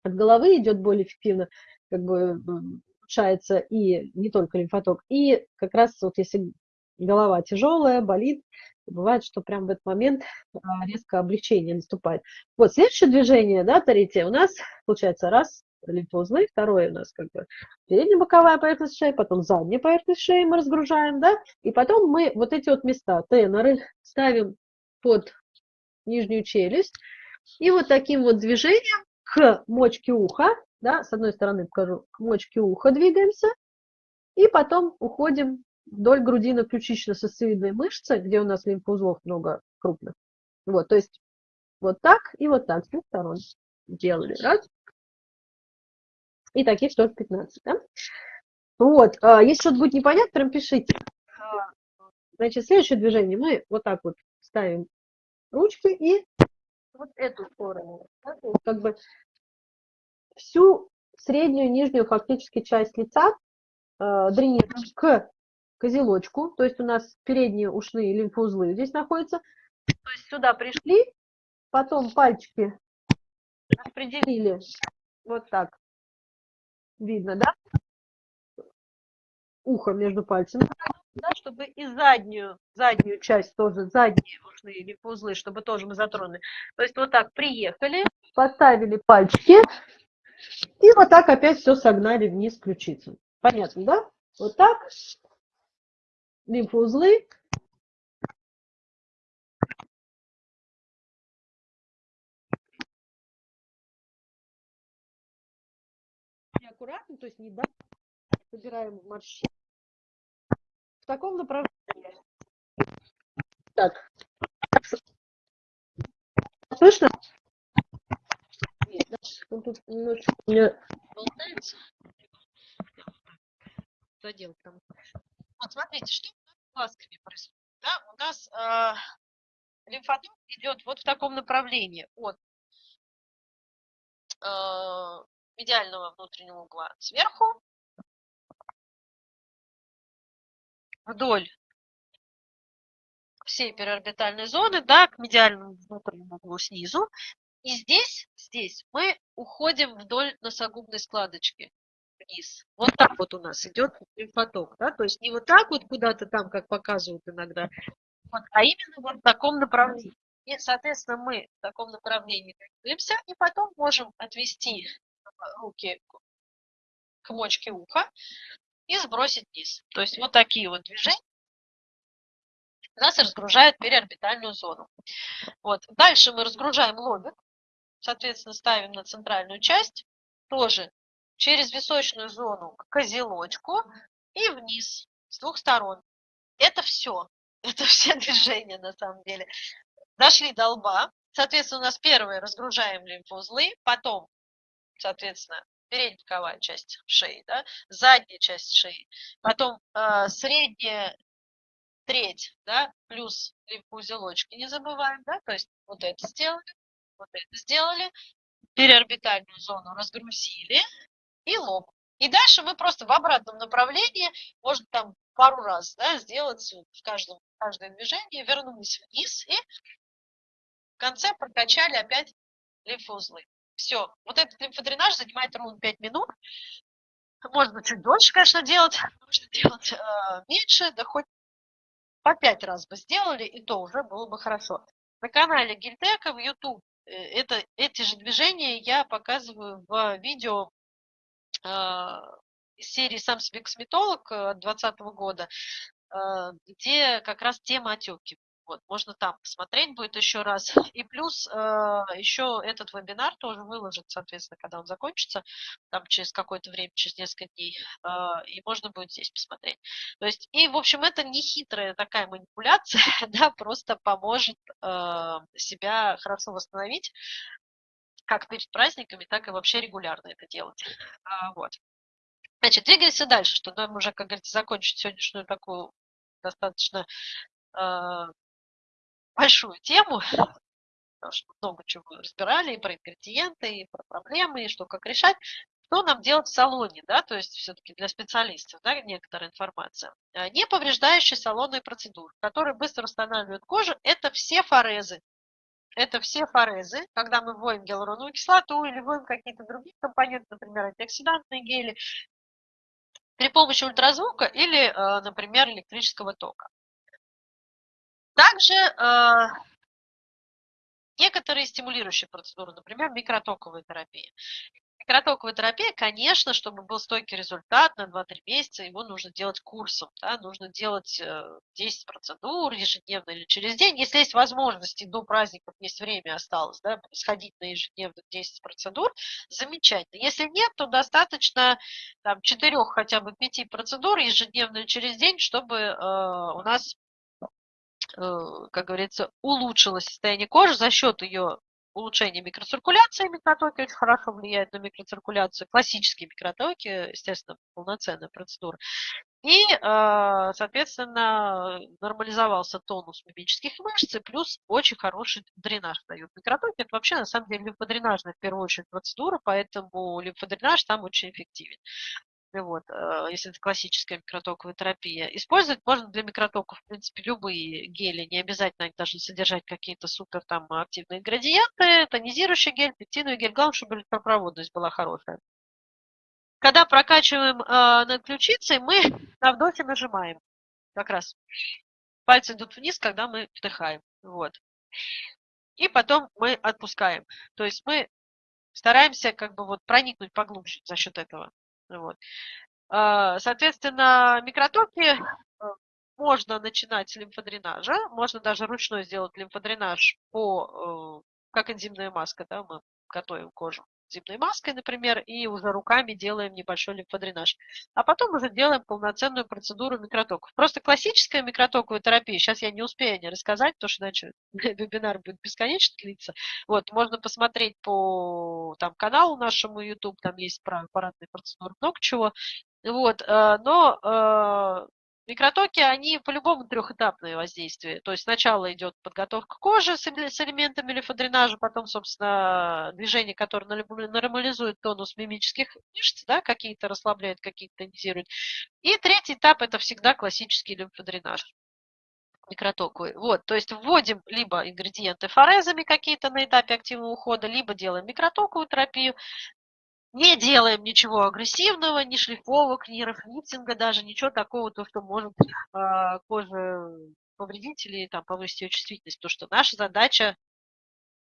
от головы, идет более эффективно, как бы улучшается и не только лимфоток. И как раз вот если голова тяжелая, болит, бывает, что прям в этот момент а, резко облегчение наступает. Вот следующее движение, да, третье, у нас получается раз, лимфоузлы, второе у нас как бы передняя боковая поверхность шеи, потом задняя поверхность шеи мы разгружаем, да, и потом мы вот эти вот места, теноры, ставим под нижнюю челюсть, и вот таким вот движением к мочке уха, да, с одной стороны покажу, к мочке уха двигаемся, и потом уходим вдоль грудино-ключично-сосцевидной мышцы, где у нас лимфоузлов много крупных. Вот, то есть вот так и вот так с двух сторон делали. Раз. И таких тоже 15. Да? Вот, а, если что-то будет непонятно, прям пишите. А, значит, следующее движение мы вот так вот ставим ручки и вот эту сторону. Как бы всю среднюю, нижнюю фактически часть лица э, дренируем к козелочку, то есть у нас передние ушные лимфоузлы здесь находятся. То есть сюда пришли, потом пальчики распределили вот так. Видно, да? Ухо между пальцами, да, чтобы и заднюю, заднюю часть тоже, задние ушные лимфоузлы, чтобы тоже мы затронули. То есть вот так приехали, поставили пальчики, и вот так опять все согнали вниз ключицу. Понятно, да? Вот так лимфоузлы. Аккуратно, то есть не да, собираем морщины. В таком направлении. Так. Слышно? Он тут немножечко у меня болтается. Задел там. Вот смотрите, что глазками происходит. Да? У нас э, лимфоток идет вот в таком направлении от э, медиального внутреннего угла сверху вдоль всей периорбитальной зоны, да, к медиальному внутреннему углу снизу. И здесь, здесь мы уходим вдоль носогубной складочки вниз. Вот так вот у нас идет лимфоток, да, то есть не вот так вот куда-то там, как показывают иногда, вот, а именно вот в таком направлении. И, соответственно, мы в таком направлении двигаемся, и потом можем отвести руки к мочке уха и сбросить вниз. То есть вот такие вот движения нас разгружают периорбитальную зону. Вот. Дальше мы разгружаем лобик, соответственно, ставим на центральную часть, тоже через височную зону к козелочку и вниз с двух сторон. Это все. Это все движения на самом деле. Дошли до лба. Соответственно, у нас первое разгружаем лимфоузлы, потом, соответственно, передняя боковая часть шеи, да, задняя часть шеи, потом э, средняя треть, да, плюс лимфоузелочки не забываем, да, то есть вот это сделали, вот это сделали, переорбитальную зону разгрузили, и лоб. И дальше мы просто в обратном направлении, можно там пару раз да, сделать в каждом, каждое движение, вернулись вниз и в конце прокачали опять лимфоузлы. Все. Вот этот лимфодренаж занимает ровно 5 минут. Можно чуть дольше, конечно, делать. Можно делать э, меньше, да хоть по 5 раз бы сделали, и то уже было бы хорошо. На канале Гильтека в YouTube э, это, эти же движения я показываю в видео серии «Сам себе косметолог» 2020 года, а, где как раз тема отеки. Вот, можно там посмотреть будет еще раз. И плюс э, еще этот вебинар тоже выложит, соответственно, когда он закончится, там через какое-то время, через несколько дней, э, и можно будет здесь посмотреть. То есть, и, в общем, это не хитрая такая манипуляция, да, просто поможет э, себя хорошо восстановить, как перед праздниками, так и вообще регулярно это делать. А, вот. Значит, двигаемся дальше, что нам уже, как говорится, закончить сегодняшнюю такую достаточно э, большую тему, потому что много чего разбирали, и про ингредиенты, и про проблемы, и что как решать. Что нам делать в салоне, да, то есть все-таки для специалистов, да, некоторая информация. А, не повреждающие салонные процедуры, которые быстро восстанавливают кожу, это все форезы, это все форезы, когда мы вводим гиалуроновую кислоту или вводим какие-то другие компоненты, например, антиоксидантные гели, при помощи ультразвука или, э, например, электрического тока. Также э, некоторые стимулирующие процедуры, например, микротоковая терапия. Микротоковая терапия, конечно, чтобы был стойкий результат на 2-3 месяца, его нужно делать курсом, да, нужно делать 10 э, процедур ежедневно или через день, если есть возможности, до праздников есть время осталось, да, сходить на ежедневных 10 процедур, замечательно. Если нет, то достаточно там 4 хотя бы 5 процедур ежедневно через день, чтобы э, у нас э, как говорится, улучшилось состояние кожи за счет ее улучшение микроциркуляции. Микротоки очень хорошо влияют на микроциркуляцию. Классические микротоки, естественно, полноценная процедура. И, э, соответственно, нормализовался тонус мимических мышц, и плюс очень хороший дренаж дают. Микротоки – это вообще, на самом деле, лимфодренажная, в первую очередь, процедура, поэтому лимфодренаж там очень эффективен вот, э, если это классическая микротоковая терапия. Использовать можно для микротоков, в принципе, любые гели, не обязательно они должны содержать какие-то супер там активные ингредиенты, тонизирующий гель, пектиновый гель, главное, чтобы электропроводность была хорошая. Когда прокачиваем э, над ключицей, мы на вдохе нажимаем, как раз. Пальцы идут вниз, когда мы вдыхаем, вот. И потом мы отпускаем. То есть мы стараемся как бы вот проникнуть поглубже за счет этого. Вот. А, соответственно, микротоки э, можно начинать с лимфодренажа, можно даже ручной сделать лимфодренаж по, э, как энзимная маска, да, мы готовим кожу зимной маской, например, и уже руками делаем небольшой лимфодренаж. А потом уже делаем полноценную процедуру микротоков. Просто классическая микротоковая терапия, сейчас я не успею не рассказать, потому что иначе вебинар будет бесконечно длиться. Вот, можно посмотреть по там, каналу нашему YouTube, там есть про аппаратные процедуры, много чего. Вот, э, но э, Микротоки, они по-любому трехэтапные воздействия. То есть сначала идет подготовка кожи с элементами лимфодренажа, потом, собственно, движение, которое нормализует тонус мимических мышц, да, какие-то расслабляет, какие-то тонизирует. И третий этап – это всегда классический лимфодренаж микротоковый. Вот, то есть вводим либо ингредиенты форезами какие-то на этапе активного ухода, либо делаем микротоковую терапию, не делаем ничего агрессивного, ни шлифовок, ни рафлифтинга, даже ничего такого, то, что может э, коже повредить или там, повысить ее чувствительность. То, что наша задача,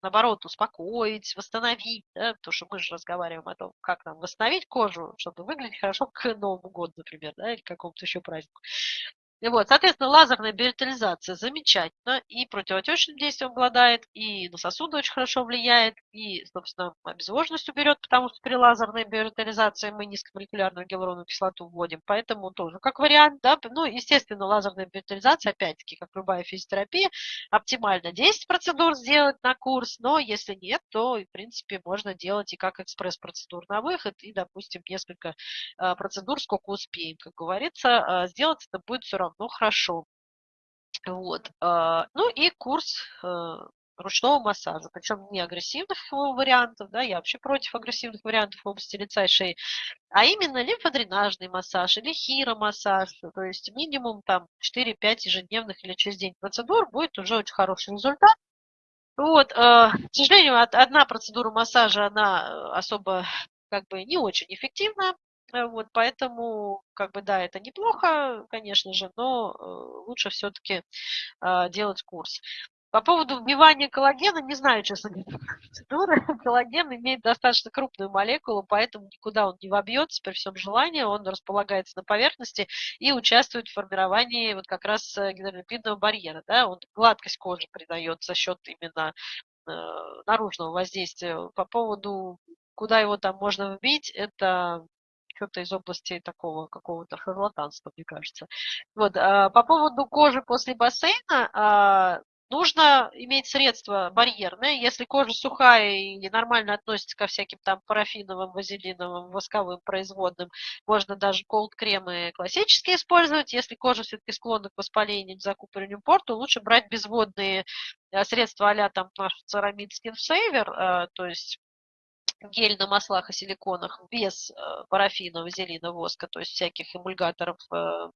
наоборот, успокоить, восстановить, да, потому что мы же разговариваем о том, как нам восстановить кожу, чтобы выглядеть хорошо к Новому году, например, да, или к какому-то еще празднику. И вот, соответственно, лазерная биоритализация замечательно и противотечным действием обладает, и на сосуды очень хорошо влияет, и, собственно, обезвоженность уберет, потому что при лазерной биоритализации мы низкомолекулярную гиалуроновую кислоту вводим, поэтому тоже как вариант, да, ну, естественно, лазерная биоритализация, опять-таки, как любая физиотерапия, оптимально 10 процедур сделать на курс, но если нет, то, в принципе, можно делать и как экспресс-процедур на выход, и, допустим, несколько а, процедур, сколько успеем, как говорится, а, сделать это будет все равно равно хорошо. Вот. А, ну и курс э, ручного массажа, причем не агрессивных вариантов, да, я вообще против агрессивных вариантов в области лица и шеи, а именно лимфодренажный массаж или хиромассаж, то есть минимум там 4-5 ежедневных или через день процедур будет уже очень хороший результат. Вот, э, к сожалению, одна процедура массажа, она э, особо как бы не очень эффективна, вот, поэтому, как бы, да, это неплохо, конечно же, но э, лучше все-таки а, делать курс. По поводу вбивания коллагена, не знаю, честно говоря. Коллаген имеет достаточно крупную молекулу, поэтому никуда он не вобьется при всем желании. Он располагается на поверхности и участвует в формировании вот как раз э, гидролипидного барьера. Да? Он гладкость кожи придает за счет именно э, наружного воздействия. По поводу, куда его там можно вбить, это что-то из области такого какого-то шарлатанства, мне кажется. Вот, а, по поводу кожи после бассейна, а, нужно иметь средства барьерные. Если кожа сухая и нормально относится ко всяким там парафиновым, вазелиновым, восковым производным, можно даже колд-кремы классические использовать. Если кожа все-таки склонна к воспалению, закупорению пор, то лучше брать безводные а, средства а там наш церамид Skin Saver, то есть гель на маслах и силиконах без э, парафина, вазелина, воска, то есть всяких эмульгаторов, э,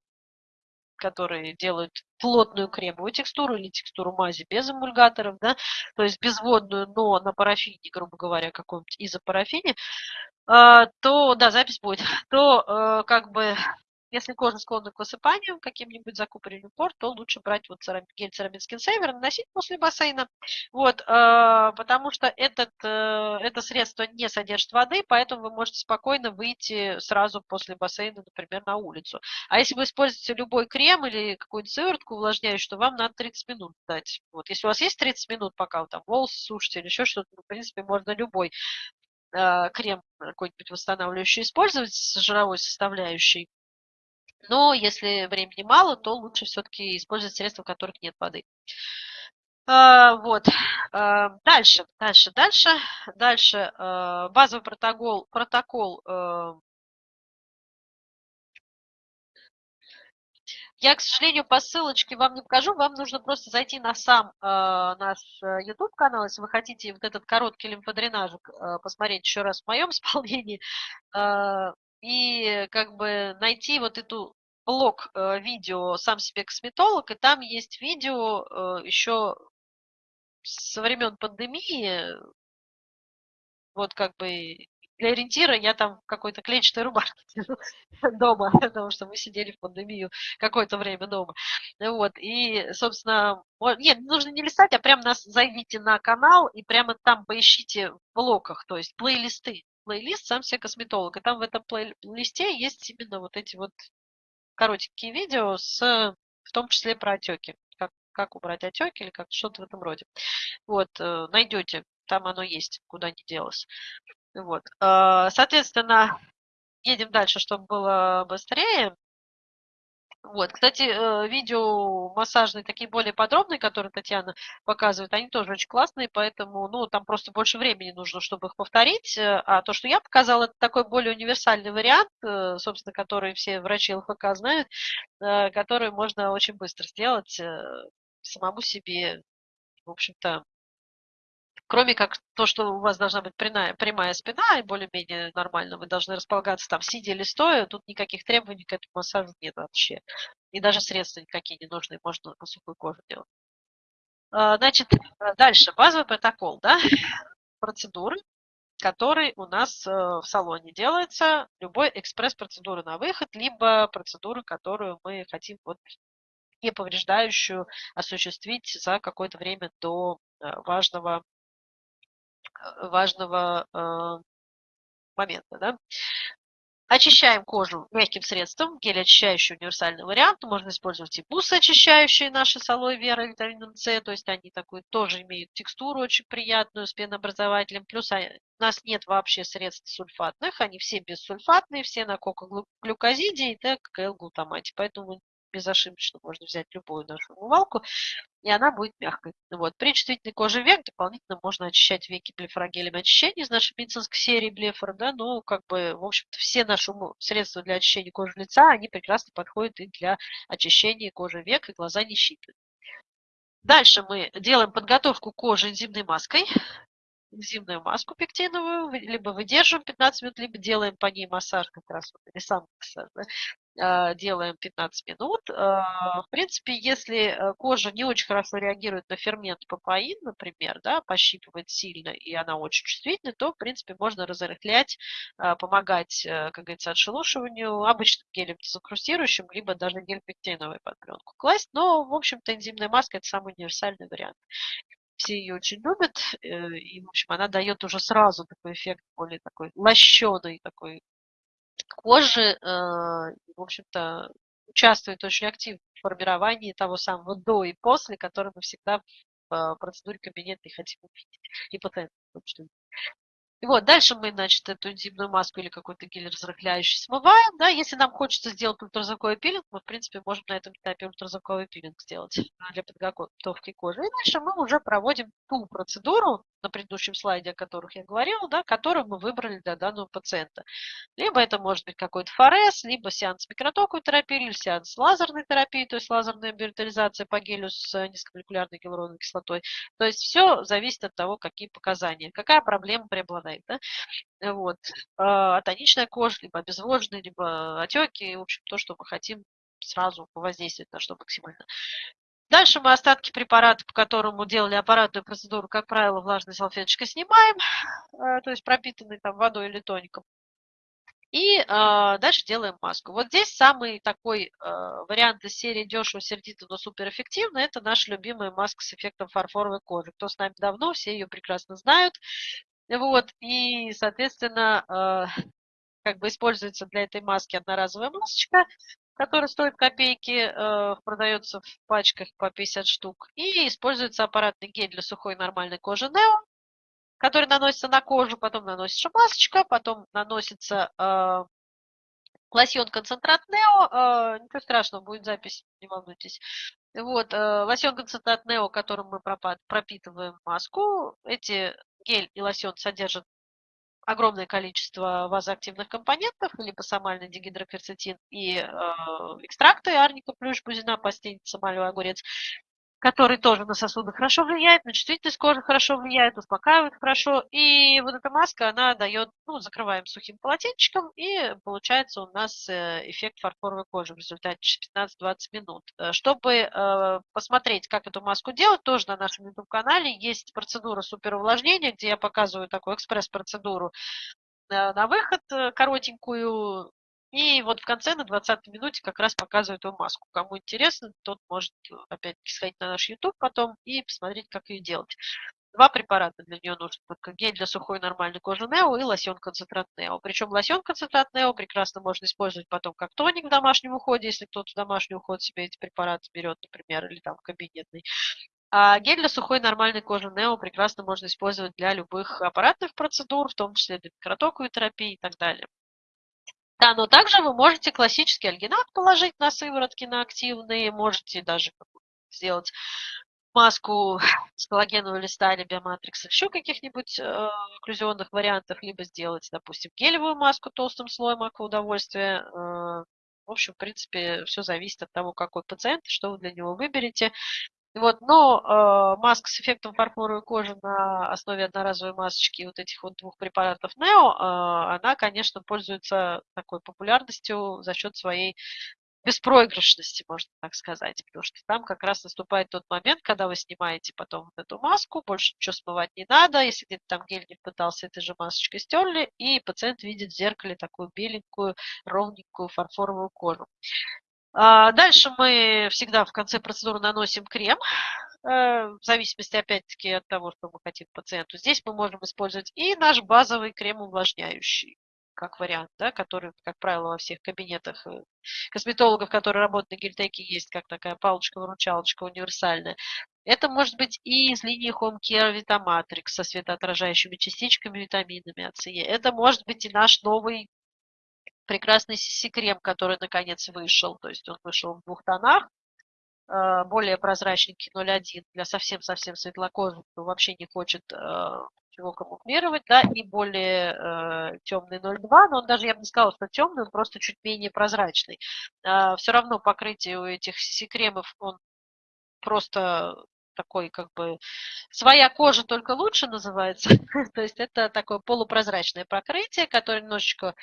которые делают плотную кремовую текстуру или текстуру мази без эмульгаторов, да, то есть безводную, но на парафине, грубо говоря, каком-нибудь изопарафине, э, то, да, запись будет, то как бы если кожа склонна к высыпанию, каким-нибудь закупоренным пор, то лучше брать вот гель Ceramid Skin Saver, наносить после бассейна, вот, э, потому что этот, э, это средство не содержит воды, поэтому вы можете спокойно выйти сразу после бассейна, например, на улицу. А если вы используете любой крем или какую-нибудь сыворотку увлажняющую, то вам надо 30 минут дать. Вот, если у вас есть 30 минут, пока вы там волосы сушите или еще что-то, ну, в принципе, можно любой э, крем какой-нибудь восстанавливающий использовать с жировой составляющей. Но если времени мало, то лучше все-таки использовать средства, в которых нет воды. А, вот. А, дальше, дальше, дальше, дальше. А, базовый протокол, протокол Я, к сожалению, по ссылочке вам не покажу. Вам нужно просто зайти на сам наш YouTube-канал, если вы хотите вот этот короткий лимфодренажик посмотреть еще раз в моем исполнении. И как бы найти вот эту блог э, видео «Сам себе косметолог», и там есть видео э, еще со времен пандемии, вот как бы для ориентира я там какой-то клетчатой рубашке дома, потому что мы сидели в пандемию какое-то время дома. Вот, и, собственно, нет, нужно не листать, а прямо нас зайдите на канал и прямо там поищите в блоках, то есть плейлисты. Плейлист «Сам себе косметолог». И там в этом плейлисте есть именно вот эти вот коротенькие видео, с, в том числе про отеки. Как, как убрать отеки или как что-то в этом роде. Вот, э, найдете, там оно есть, куда не делось. Вот. Э, соответственно, едем дальше, чтобы было быстрее. Вот, кстати, э, видео массажные, такие более подробные, которые Татьяна показывает, они тоже очень классные, поэтому, ну, там просто больше времени нужно, чтобы их повторить. Э, а то, что я показала, это такой более универсальный вариант, э, собственно, который все врачи ЛФК знают, который можно очень быстро сделать самому себе, в общем-то, Кроме как то, что у вас должна быть прямая, прямая спина и более-менее нормально, вы должны располагаться там сидя или стоя, тут никаких требований к этому массажу нет вообще. И даже средства никакие не нужны, можно на сухую кожу делать. А, значит, дальше, базовый протокол, да, процедуры, который у нас э, в салоне делается, любой экспресс-процедуры на выход, либо процедуру, которую мы хотим вот не повреждающую осуществить за какое-то время до э, важного важного э, момента. Да? Очищаем кожу мягким средством, гель очищающий универсальный вариант. Можно использовать и бусы очищающие наши с алоэ вера витамином С, то есть они такую тоже имеют текстуру очень приятную с пенообразователем. Плюс у нас нет вообще средств сульфатных, они все бессульфатные, все на кока-глюкозиде и ТКЛ-глутамате. Поэтому безошибочно можно взять любую нашу умывалку, и она будет мягкой. Вот. При чувствительной коже век дополнительно можно очищать веки блефорогелем очищения из нашей медицинской серии блефор, да, но как бы, в общем-то, все наши средства для очищения кожи лица, они прекрасно подходят и для очищения кожи век, и глаза не щипят. Дальше мы делаем подготовку кожи энзимной маской энзимную маску пектиновую, либо выдерживаем 15 минут, либо делаем по ней массаж как раз, или сам массаж, да, делаем 15 минут. А, в принципе, если э, кожа не очень хорошо реагирует на фермент папаин, например, да, пощипывает сильно, и она очень чувствительна, то, в принципе, можно разрыхлять, помогать, э, как говорится, отшелушиванию обычным гелем дезокрустирующим, либо даже гель-пектиновой под пленку класть. Но, в общем-то, энзимная маска – это самый универсальный вариант все ее очень любят, э, и, в общем, она дает уже сразу такой эффект более такой лощеный такой кожи, э, в общем-то, участвует очень активно в формировании того самого до и после, который мы всегда в э, процедуре кабинетной хотим увидеть, и пациент. И вот, дальше мы, значит, эту энзимную маску или какой-то гель разрыхляющий смываем, да, если нам хочется сделать ультразвуковой пилинг, мы, в принципе, можем на этом этапе ультразвуковой пилинг сделать для подготовки кожи. И дальше мы уже проводим ту процедуру, на предыдущем слайде, о которых я говорила, да, которую мы выбрали для данного пациента. Либо это может быть какой-то форез, либо сеанс микротоковой терапии, или сеанс лазерной терапии, то есть лазерная биоритализация по гелю с низкомолекулярной гиалуроновой кислотой. То есть все зависит от того, какие показания, какая проблема преобладает. Да? Вот. А, атоничная кожа, либо обезвоженные, либо отеки, в общем, то, что мы хотим сразу воздействовать на что максимально. Дальше мы остатки препарата, по которому делали аппаратную процедуру, как правило, влажной салфеточкой снимаем, э, то есть пропитанной там водой или тоником. И э, дальше делаем маску. Вот здесь самый такой э, вариант из серии дешево, сердито, но суперэффективно. Это наша любимая маска с эффектом фарфоровой кожи. Кто с нами давно, все ее прекрасно знают. Вот, и, соответственно, э, как бы используется для этой маски одноразовая масочка, которая стоит копейки, э, продается в пачках по 50 штук. И используется аппаратный гель для сухой нормальной кожи Neo, который наносится на кожу, потом наносится масочка, потом наносится э, лосьон концентрат Нео. Э, ничего страшного, будет запись, не волнуйтесь. Вот, э, лосьон концентрат Нео, которым мы пропитываем маску. Эти гель и лосьон содержат огромное количество вазоактивных компонентов, либо самальный дигидрокверцетин и э, экстракты арника, плюш, бузина, пастеница, малевый огурец который тоже на сосуды хорошо влияет, на чувствительность кожи хорошо влияет, успокаивает хорошо. И вот эта маска, она дает, ну, закрываем сухим полотенчиком, и получается у нас э, эффект фарфоровой кожи в результате 15-20 минут. Э, чтобы э, посмотреть, как эту маску делать, тоже на нашем YouTube-канале есть процедура суперувлажнения, где я показываю такую экспресс-процедуру на выход коротенькую, и вот в конце, на 20 минуте, как раз показывают эту маску. Кому интересно, тот может э, опять-таки сходить на наш YouTube потом и посмотреть, как ее делать. Два препарата для нее нужны. Только гель для сухой нормальной кожи Нео и лосьон концентрат Нео. Причем лосьон концентрат Нео прекрасно можно использовать потом как тоник в домашнем уходе, если кто-то в домашний уход себе эти препараты берет, например, или там кабинетный. А гель для сухой нормальной кожи Нео прекрасно можно использовать для любых аппаратных процедур, в том числе для микротоковой терапии и так далее. Да, но также вы можете классический альгинат положить на сыворотки, на активные, можете даже сделать маску с коллагенового листа или биоматрикса, еще каких-нибудь э, окклюзионных вариантах, либо сделать, допустим, гелевую маску толстым слоем акваудовольствия. Э, в общем, в принципе, все зависит от того, какой пациент, что вы для него выберете. Вот, но э, маска с эффектом фарфоровой кожи на основе одноразовой масочки вот этих вот двух препаратов Neo, э, она, конечно, пользуется такой популярностью за счет своей беспроигрышности, можно так сказать, потому что там как раз наступает тот момент, когда вы снимаете потом вот эту маску, больше ничего смывать не надо, если где-то там гель не пытался этой же масочкой стерли, и пациент видит в зеркале такую беленькую, ровненькую фарфоровую кожу. А, дальше мы всегда в конце процедуры наносим крем, э, в зависимости, опять-таки, от того, что мы хотим пациенту. Здесь мы можем использовать и наш базовый крем увлажняющий, как вариант, да, который, как правило, во всех кабинетах э, косметологов, которые работают на гельтеке, есть как такая палочка-выручалочка универсальная. Это может быть и из линии Home Care Vitamatrix со светоотражающими частичками, витаминами А, С, Е. Это может быть и наш новый прекрасный CC-крем, который наконец вышел. То есть он вышел в двух тонах. Э, более прозрачненький 0,1 для совсем-совсем светлокожих, кто вообще не хочет э, камуфлировать, да, и более э, темный 0,2, но он даже, я бы не сказала, что темный, он просто чуть менее прозрачный. Э, все равно покрытие у этих CC-кремов, он просто такой как бы своя кожа только лучше называется. То есть это такое полупрозрачное покрытие, которое немножечко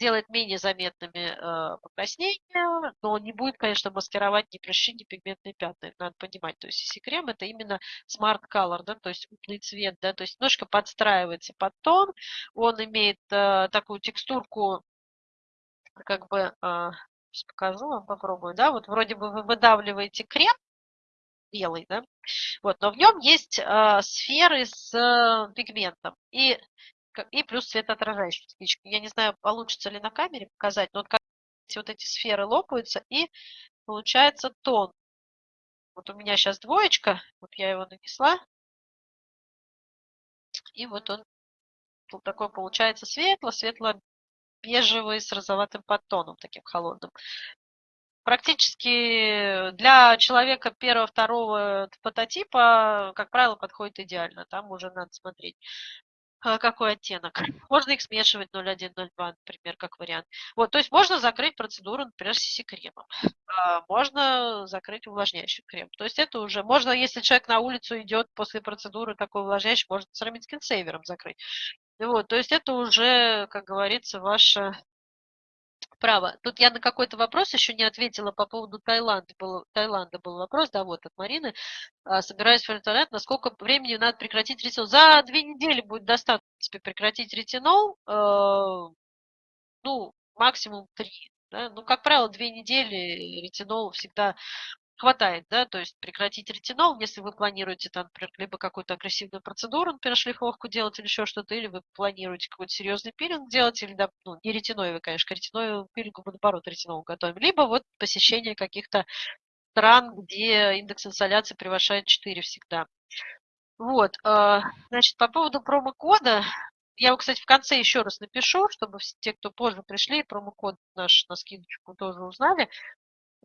делает менее заметными э, покраснения, но не будет, конечно, маскировать ни прыщи, ни пигментные пятна. Надо понимать. То есть CC-крем это именно smart color, да, то есть умный цвет, да, то есть немножко подстраивается под тон. Он имеет э, такую текстурку, как бы, э, покажу вам, попробую, да, вот вроде бы вы выдавливаете крем, белый, да, вот, но в нем есть э, сферы с э, пигментом. И и плюс светоотражающие спички. Я не знаю, получится ли на камере показать, но вот, как вот эти сферы лопаются, и получается тон. Вот у меня сейчас двоечка, вот я его нанесла, и вот он вот такой получается светло, светло-бежевый с розоватым подтоном, таким холодным. Практически для человека первого-второго фототипа, как правило, подходит идеально. Там уже надо смотреть. А, какой оттенок. Можно их смешивать 0,1, 0,2, например, как вариант. Вот, то есть можно закрыть процедуру, например, с кремом. А, можно закрыть увлажняющим кремом. То есть это уже, можно, если человек на улицу идет после процедуры такой увлажняющий, можно церамид скинсейвером закрыть. Вот, то есть это уже, как говорится, ваше право. Тут я на какой-то вопрос еще не ответила по поводу Таиланда. Был, Таиланда был вопрос, да, вот от Марины. А, собираюсь в интернет, насколько времени надо прекратить ретинол? За две недели будет достаточно, прекратить ретинол. Э, ну, максимум 3. Да? Ну, как правило, две недели ретинол всегда хватает, да, то есть прекратить ретинол, если вы планируете там, например, либо какую-то агрессивную процедуру, например, шлифовку делать или еще что-то, или вы планируете какой-то серьезный пилинг делать, или, да, ну, не ретиноевый, конечно, к ретиноевому пилингу мы, наоборот, ретинол готовим, либо вот посещение каких-то стран, где индекс инсоляции превышает 4 всегда. Вот, а, значит, по поводу промокода, я его, кстати, в конце еще раз напишу, чтобы те, кто позже пришли, промокод наш на скидочку тоже узнали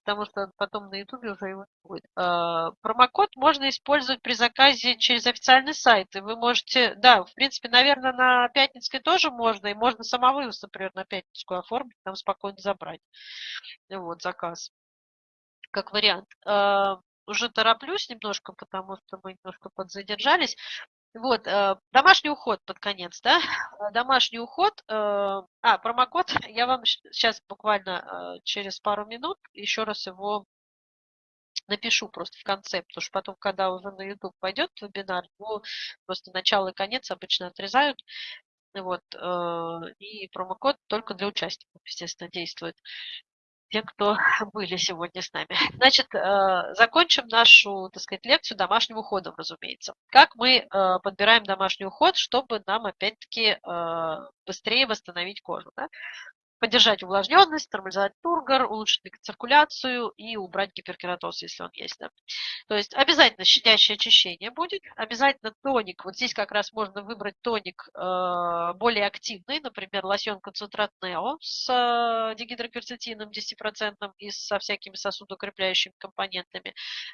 потому что потом на ютубе уже его не будет. А, промокод можно использовать при заказе через официальный сайт. И вы можете, да, в принципе, наверное, на Пятницкой тоже можно, и можно самовывоз, например, на Пятницкую оформить, там спокойно забрать. Вот, заказ. Как вариант. А, уже тороплюсь немножко, потому что мы немножко подзадержались. Вот, э, домашний уход под конец, да? Э, домашний уход. Э, а, промокод. Я вам сейчас буквально через пару минут еще раз его напишу просто в конце, потому что потом, когда уже на YouTube пойдет вебинар, его просто начало и конец обычно отрезают. Вот, и промокод только для участников, естественно, действует те, кто были сегодня с нами. Значит, э, закончим нашу, так сказать, лекцию домашним уходом, разумеется. Как мы э, подбираем домашний уход, чтобы нам, опять-таки, э, быстрее восстановить кожу. Да? Поддержать увлажненность, нормализовать тургор, улучшить циркуляцию и убрать гиперкератоз, если он есть. Да. То есть обязательно щадящее очищение будет, обязательно тоник. Вот здесь как раз можно выбрать тоник э, более активный, например, лосьон концентрат Нео с э, дигидрокверцетином 10% и со всякими сосудоукрепляющими компонентами.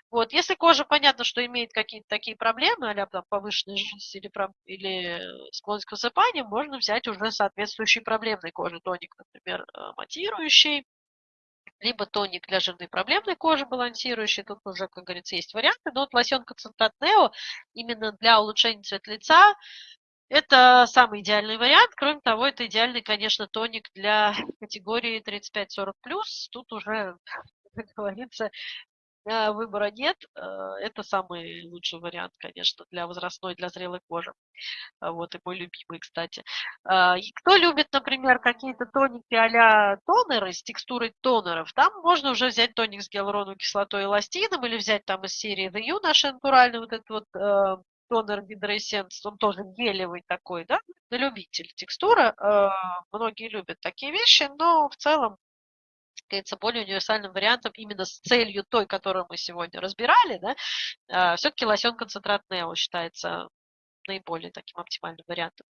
Вот. Если кожа, понятно, что имеет какие-то такие проблемы, а там повышенная жирность или, или склонность к высыпанию, можно взять уже соответствующий проблемной кожи тоник, э, матирующий, либо тоник для жирной проблемной кожи балансирующий. Тут уже, как говорится, есть варианты. Но вот лосьон концентрат Нео именно для улучшения цвета лица это самый идеальный вариант. Кроме того, это идеальный, конечно, тоник для категории 35-40+. Тут уже, как говорится, выбора нет. Э, это самый лучший вариант, конечно, для возрастной, для зрелой кожи. А, вот, и мой любимый, кстати. И кто любит, например, какие-то тоники а тонеры с текстурой тонеров, там можно уже взять тоник с гиалуроновой кислотой и эластином или взять там из серии The You наш натуральный вот этот вот э, тонер гидроэссенс, он тоже гелевый такой, да, на любитель текстура. Э, многие любят такие вещи, но в целом кажется, более универсальным вариантом именно с целью той, которую мы сегодня разбирали, да, все-таки лосьон концентрат Нео считается наиболее таким оптимальным вариантом.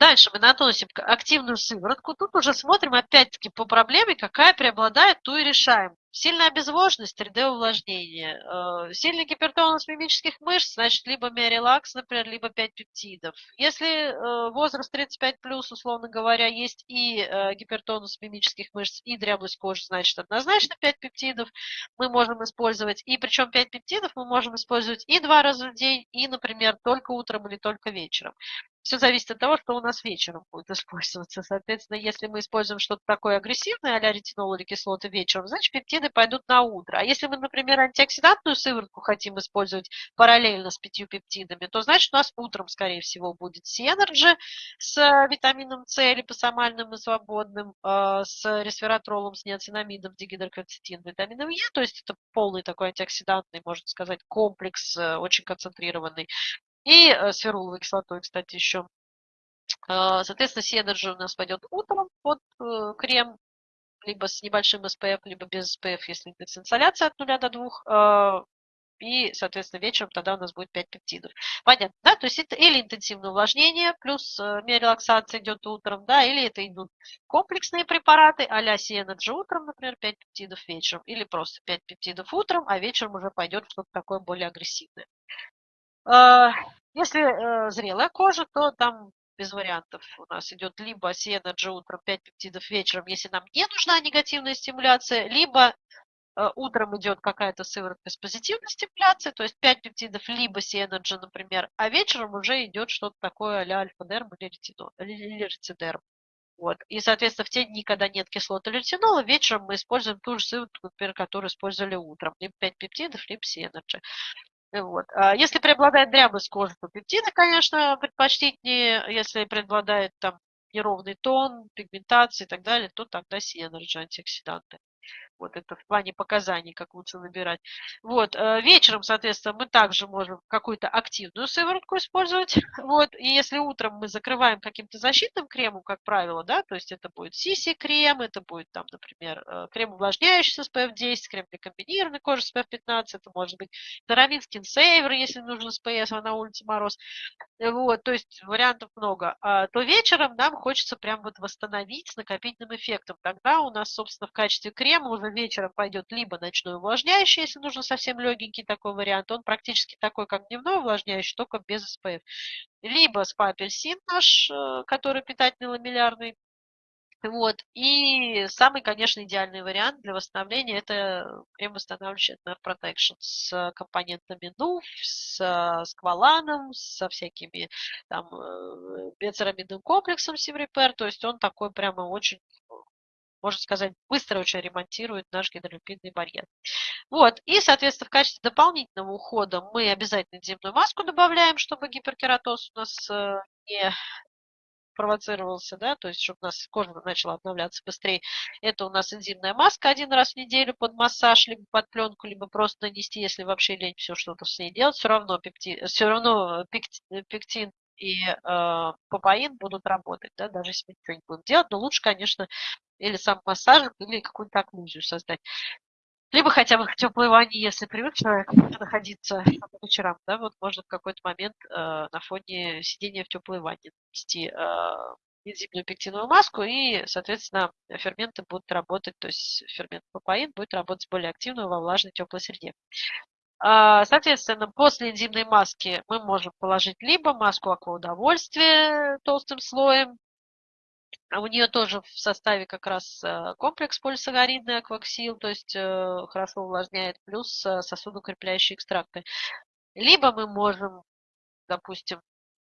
Дальше мы наносим активную сыворотку. Тут уже смотрим опять-таки по проблеме, какая преобладает, ту и решаем. Сильная обезвоженность, 3D-увлажнение. Э, сильный гипертонус мимических мышц, значит, либо миорелакс, например, либо 5 пептидов. Если э, возраст 35+, условно говоря, есть и э, гипертонус мимических мышц, и дряблость кожи, значит, однозначно 5 пептидов мы можем использовать. И причем 5 пептидов мы можем использовать и два раза в день, и, например, только утром или только вечером. Все зависит от того, что у нас вечером будет использоваться. Соответственно, если мы используем что-то такое агрессивное, а ретинол или кислоты вечером, значит, пептиды пойдут на утро. А если мы, например, антиоксидантную сыворотку хотим использовать параллельно с пятью пептидами, то значит, у нас утром, скорее всего, будет Synergy с витамином С липосомальным и свободным, э, с ресвератролом, с ниацинамидом, дигидрокверцетин, витамином Е. То есть это полный такой антиоксидантный, можно сказать, комплекс, э, очень концентрированный. И э, с феруловой кислотой, кстати, еще. А, соответственно, Synergy у нас пойдет утром под э, крем, либо с небольшим SPF, либо без SPF, если индекс инсоляции от 0 до 2. А, и, соответственно, вечером тогда у нас будет 5 пептидов. Понятно, да? То есть это или интенсивное увлажнение, плюс э, миорелаксация идет утром, да, или это идут комплексные препараты, а-ля Сиэнаджи утром, например, 5 пептидов вечером, или просто 5 пептидов утром, а вечером уже пойдет что-то такое более агрессивное. А, если э, зрелая кожа, то там без вариантов у нас идет либо Сиэнаджи утром 5 пептидов вечером, если нам не нужна негативная стимуляция, либо э, утром идет какая-то сыворотка с позитивной стимуляцией, то есть 5 пептидов, либо Сиэнаджи, например, а вечером уже идет что-то такое а-ля альфа-дерм или, ретино, или рецидерм. Вот. И, соответственно, в те дни, когда нет кислоты ретинола, вечером мы используем ту же сыворотку, например, которую использовали утром. Либо 5 пептидов, либо Synergy. Вот. А если преобладает дряблость кожи, то пептиды, конечно, предпочтительнее. Если преобладает там неровный тон, пигментация и так далее, то тогда Synergy антиоксиданты. Вот это в плане показаний, как лучше выбирать. Вот, э, вечером, соответственно, мы также можем какую-то активную сыворотку использовать. Вот, и если утром мы закрываем каким-то защитным кремом, как правило, да, то есть это будет CC-крем, это будет там, например, э, крем увлажняющий с SPF 10, крем для комбинированной кожи с SPF 15, это может быть Тарамин Skin Saver, если нужно SPF, а на улице мороз. Вот, то есть вариантов много. А, то вечером нам хочется прям вот восстановить с накопительным эффектом. Тогда у нас, собственно, в качестве крема уже вечером пойдет либо ночной увлажняющий, если нужно совсем легенький такой вариант. Он практически такой, как дневной увлажняющий, только без SPF. Либо спа-апельсин наш, э, который питательный ламеллярный, вот. И самый, конечно, идеальный вариант для восстановления – это крем восстанавливающий Nerve Protection с компонентами НУФ, с скваланом, со всякими там э, бецерамидным комплексом Севрипер. То есть он такой прямо очень можно сказать, быстро очень ремонтирует наш гидролипидный барьер. Вот, и, соответственно, в качестве дополнительного ухода мы обязательно земную маску добавляем, чтобы гиперкератоз у нас э, не провоцировался, да, то есть чтобы у нас кожа начала обновляться быстрее. Это у нас энзимная маска один раз в неделю под массаж, либо под пленку, либо просто нанести, если вообще лень все что-то с ней делать, все равно, пепти, все равно пектин и э, папаин будут работать, да, даже если мы ничего не будем делать, но лучше, конечно, или сам массаж, или какую-то окклюзию создать. Либо хотя бы теплой ванне, если привык человек находиться по вечерам, да, вот можно в какой-то момент э, на фоне сидения в теплой ванне нанести э, энзимную пектиновую маску, и, соответственно, ферменты будут работать, то есть фермент папаин будет работать более активно во влажной теплой среде. А, соответственно, после энзимной маски мы можем положить либо маску акваудовольствия толстым слоем, а у нее тоже в составе как раз э, комплекс полисахаридный акваксил, то есть э, хорошо увлажняет, плюс э, сосудоукрепляющие экстракты. Либо мы можем, допустим,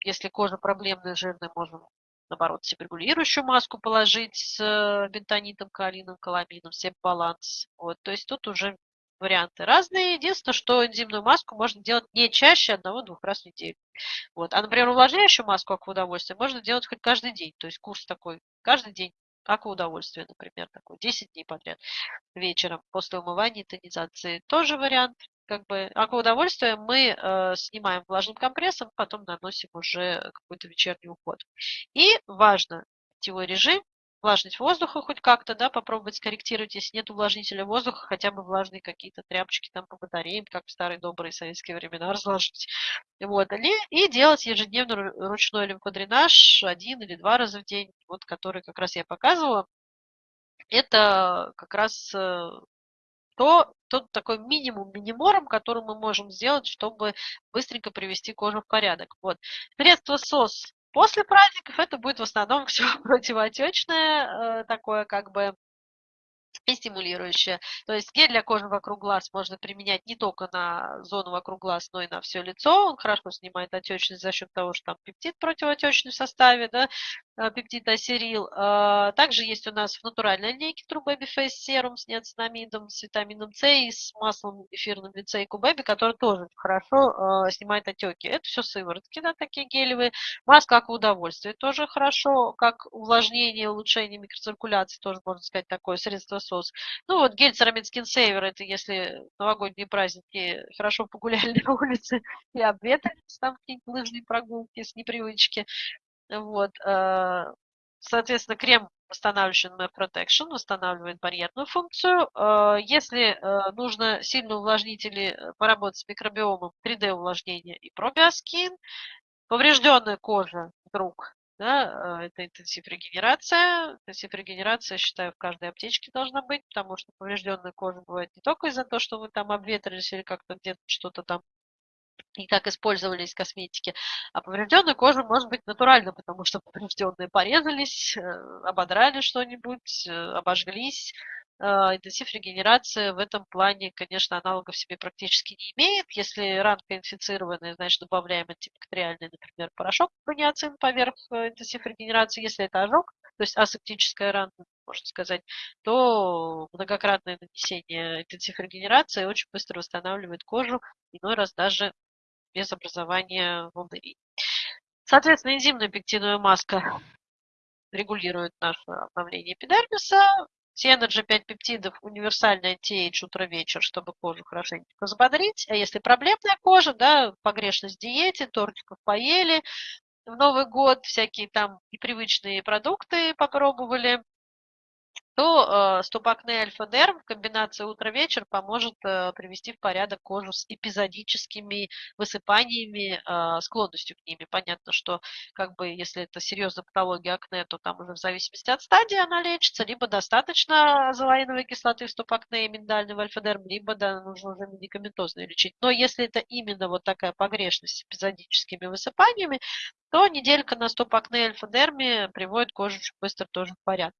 если кожа проблемная, жирная, можем наоборот, себрегулирующую маску положить с бентонитом, калином, каламином, баланс. Вот, то есть тут уже варианты разные. Единственное, что энзимную маску можно делать не чаще одного-двух раз в неделю. Вот. А, например, увлажняющую маску как удовольствие можно делать хоть каждый день. То есть курс такой каждый день как удовольствие, например, такой 10 дней подряд вечером после умывания и тонизации. Тоже вариант. Как бы акваудовольствие мы э, снимаем влажным компрессом, потом наносим уже какой-то вечерний уход. И важно, питьевой режим влажность воздуха хоть как-то, да, попробовать скорректировать, если нет увлажнителя воздуха, хотя бы влажные какие-то тряпочки там по батареям, как в старые добрые советские времена, разложить. Вот, и делать ежедневно ручной лимфодренаж один или два раза в день, вот который как раз я показывала. Это как раз э, то, тот такой минимум минимором, который мы можем сделать, чтобы быстренько привести кожу в порядок. Вот. Средство СОС После праздников это будет в основном все противоотечное, э, такое как бы и стимулирующее. То есть гель для кожи вокруг глаз можно применять не только на зону вокруг глаз, но и на все лицо. Он хорошо снимает отечность за счет того, что там пептид противоотечный в составе, да, пептид асерил. А, также есть у нас в натуральной линейке True Baby Face серум с неоцинамидом, с витамином С и с маслом эфирным и кубеби, который тоже хорошо а, снимает отеки. Это все сыворотки, да, такие гелевые. Маска как удовольствие тоже хорошо, как увлажнение, улучшение микроциркуляции, тоже можно сказать такое средство сос. Ну вот гель Ceramid Skin Saver, это если новогодние праздники хорошо погуляли на улице и обветрились, там какие-нибудь лыжные прогулки с непривычки. Вот. Э, соответственно, крем восстанавливающий на Protection восстанавливает барьерную функцию. Э, если э, нужно сильно увлажнители поработать с микробиомом, 3D увлажнение и пробиоскин, поврежденная кожа вдруг да, это интенсив регенерация. Интенсив регенерация, считаю, в каждой аптечке должна быть, потому что поврежденная кожа бывает не только из-за того, что вы там обветрились или как-то где-то что-то там и как использовались косметики. А поврежденную кожу может быть натурально, потому что поврежденные порезались, э, ободрали что-нибудь, э, обожглись, а, интенсив регенерации в этом плане, конечно, аналогов себе практически не имеет. Если ранка инфицированная, значит, добавляем антибактериальный, например, порошок брониацин поверх э, интенсив регенерации. Если это ожог, то есть асептическая рана, можно сказать, то многократное нанесение интенсив регенерации очень быстро восстанавливает кожу, иной раз даже без образования волдырей. Соответственно, энзимная пектиновая маска регулирует наше обновление эпидермиса. Сиэноджи 5 пептидов универсальный антиэйдж утро-вечер, чтобы кожу хорошенько взбодрить. А если проблемная кожа, да, погрешность в диете, тортиков поели, в Новый год всякие там непривычные продукты попробовали, то э, стопакне альфа-дерм в комбинации утро-вечер поможет э, привести в порядок кожу с эпизодическими высыпаниями, э, склонностью к ними. Понятно, что как бы если это серьезная патология акне, то там уже в зависимости от стадии она лечится, либо достаточно азолаиновой кислоты в стопакне и миндального альфа-дерм, либо да, нужно уже медикаментозно лечить. Но если это именно вот такая погрешность с эпизодическими высыпаниями, то неделька на стопакне альфа-дерме приводит кожу быстро тоже в порядок.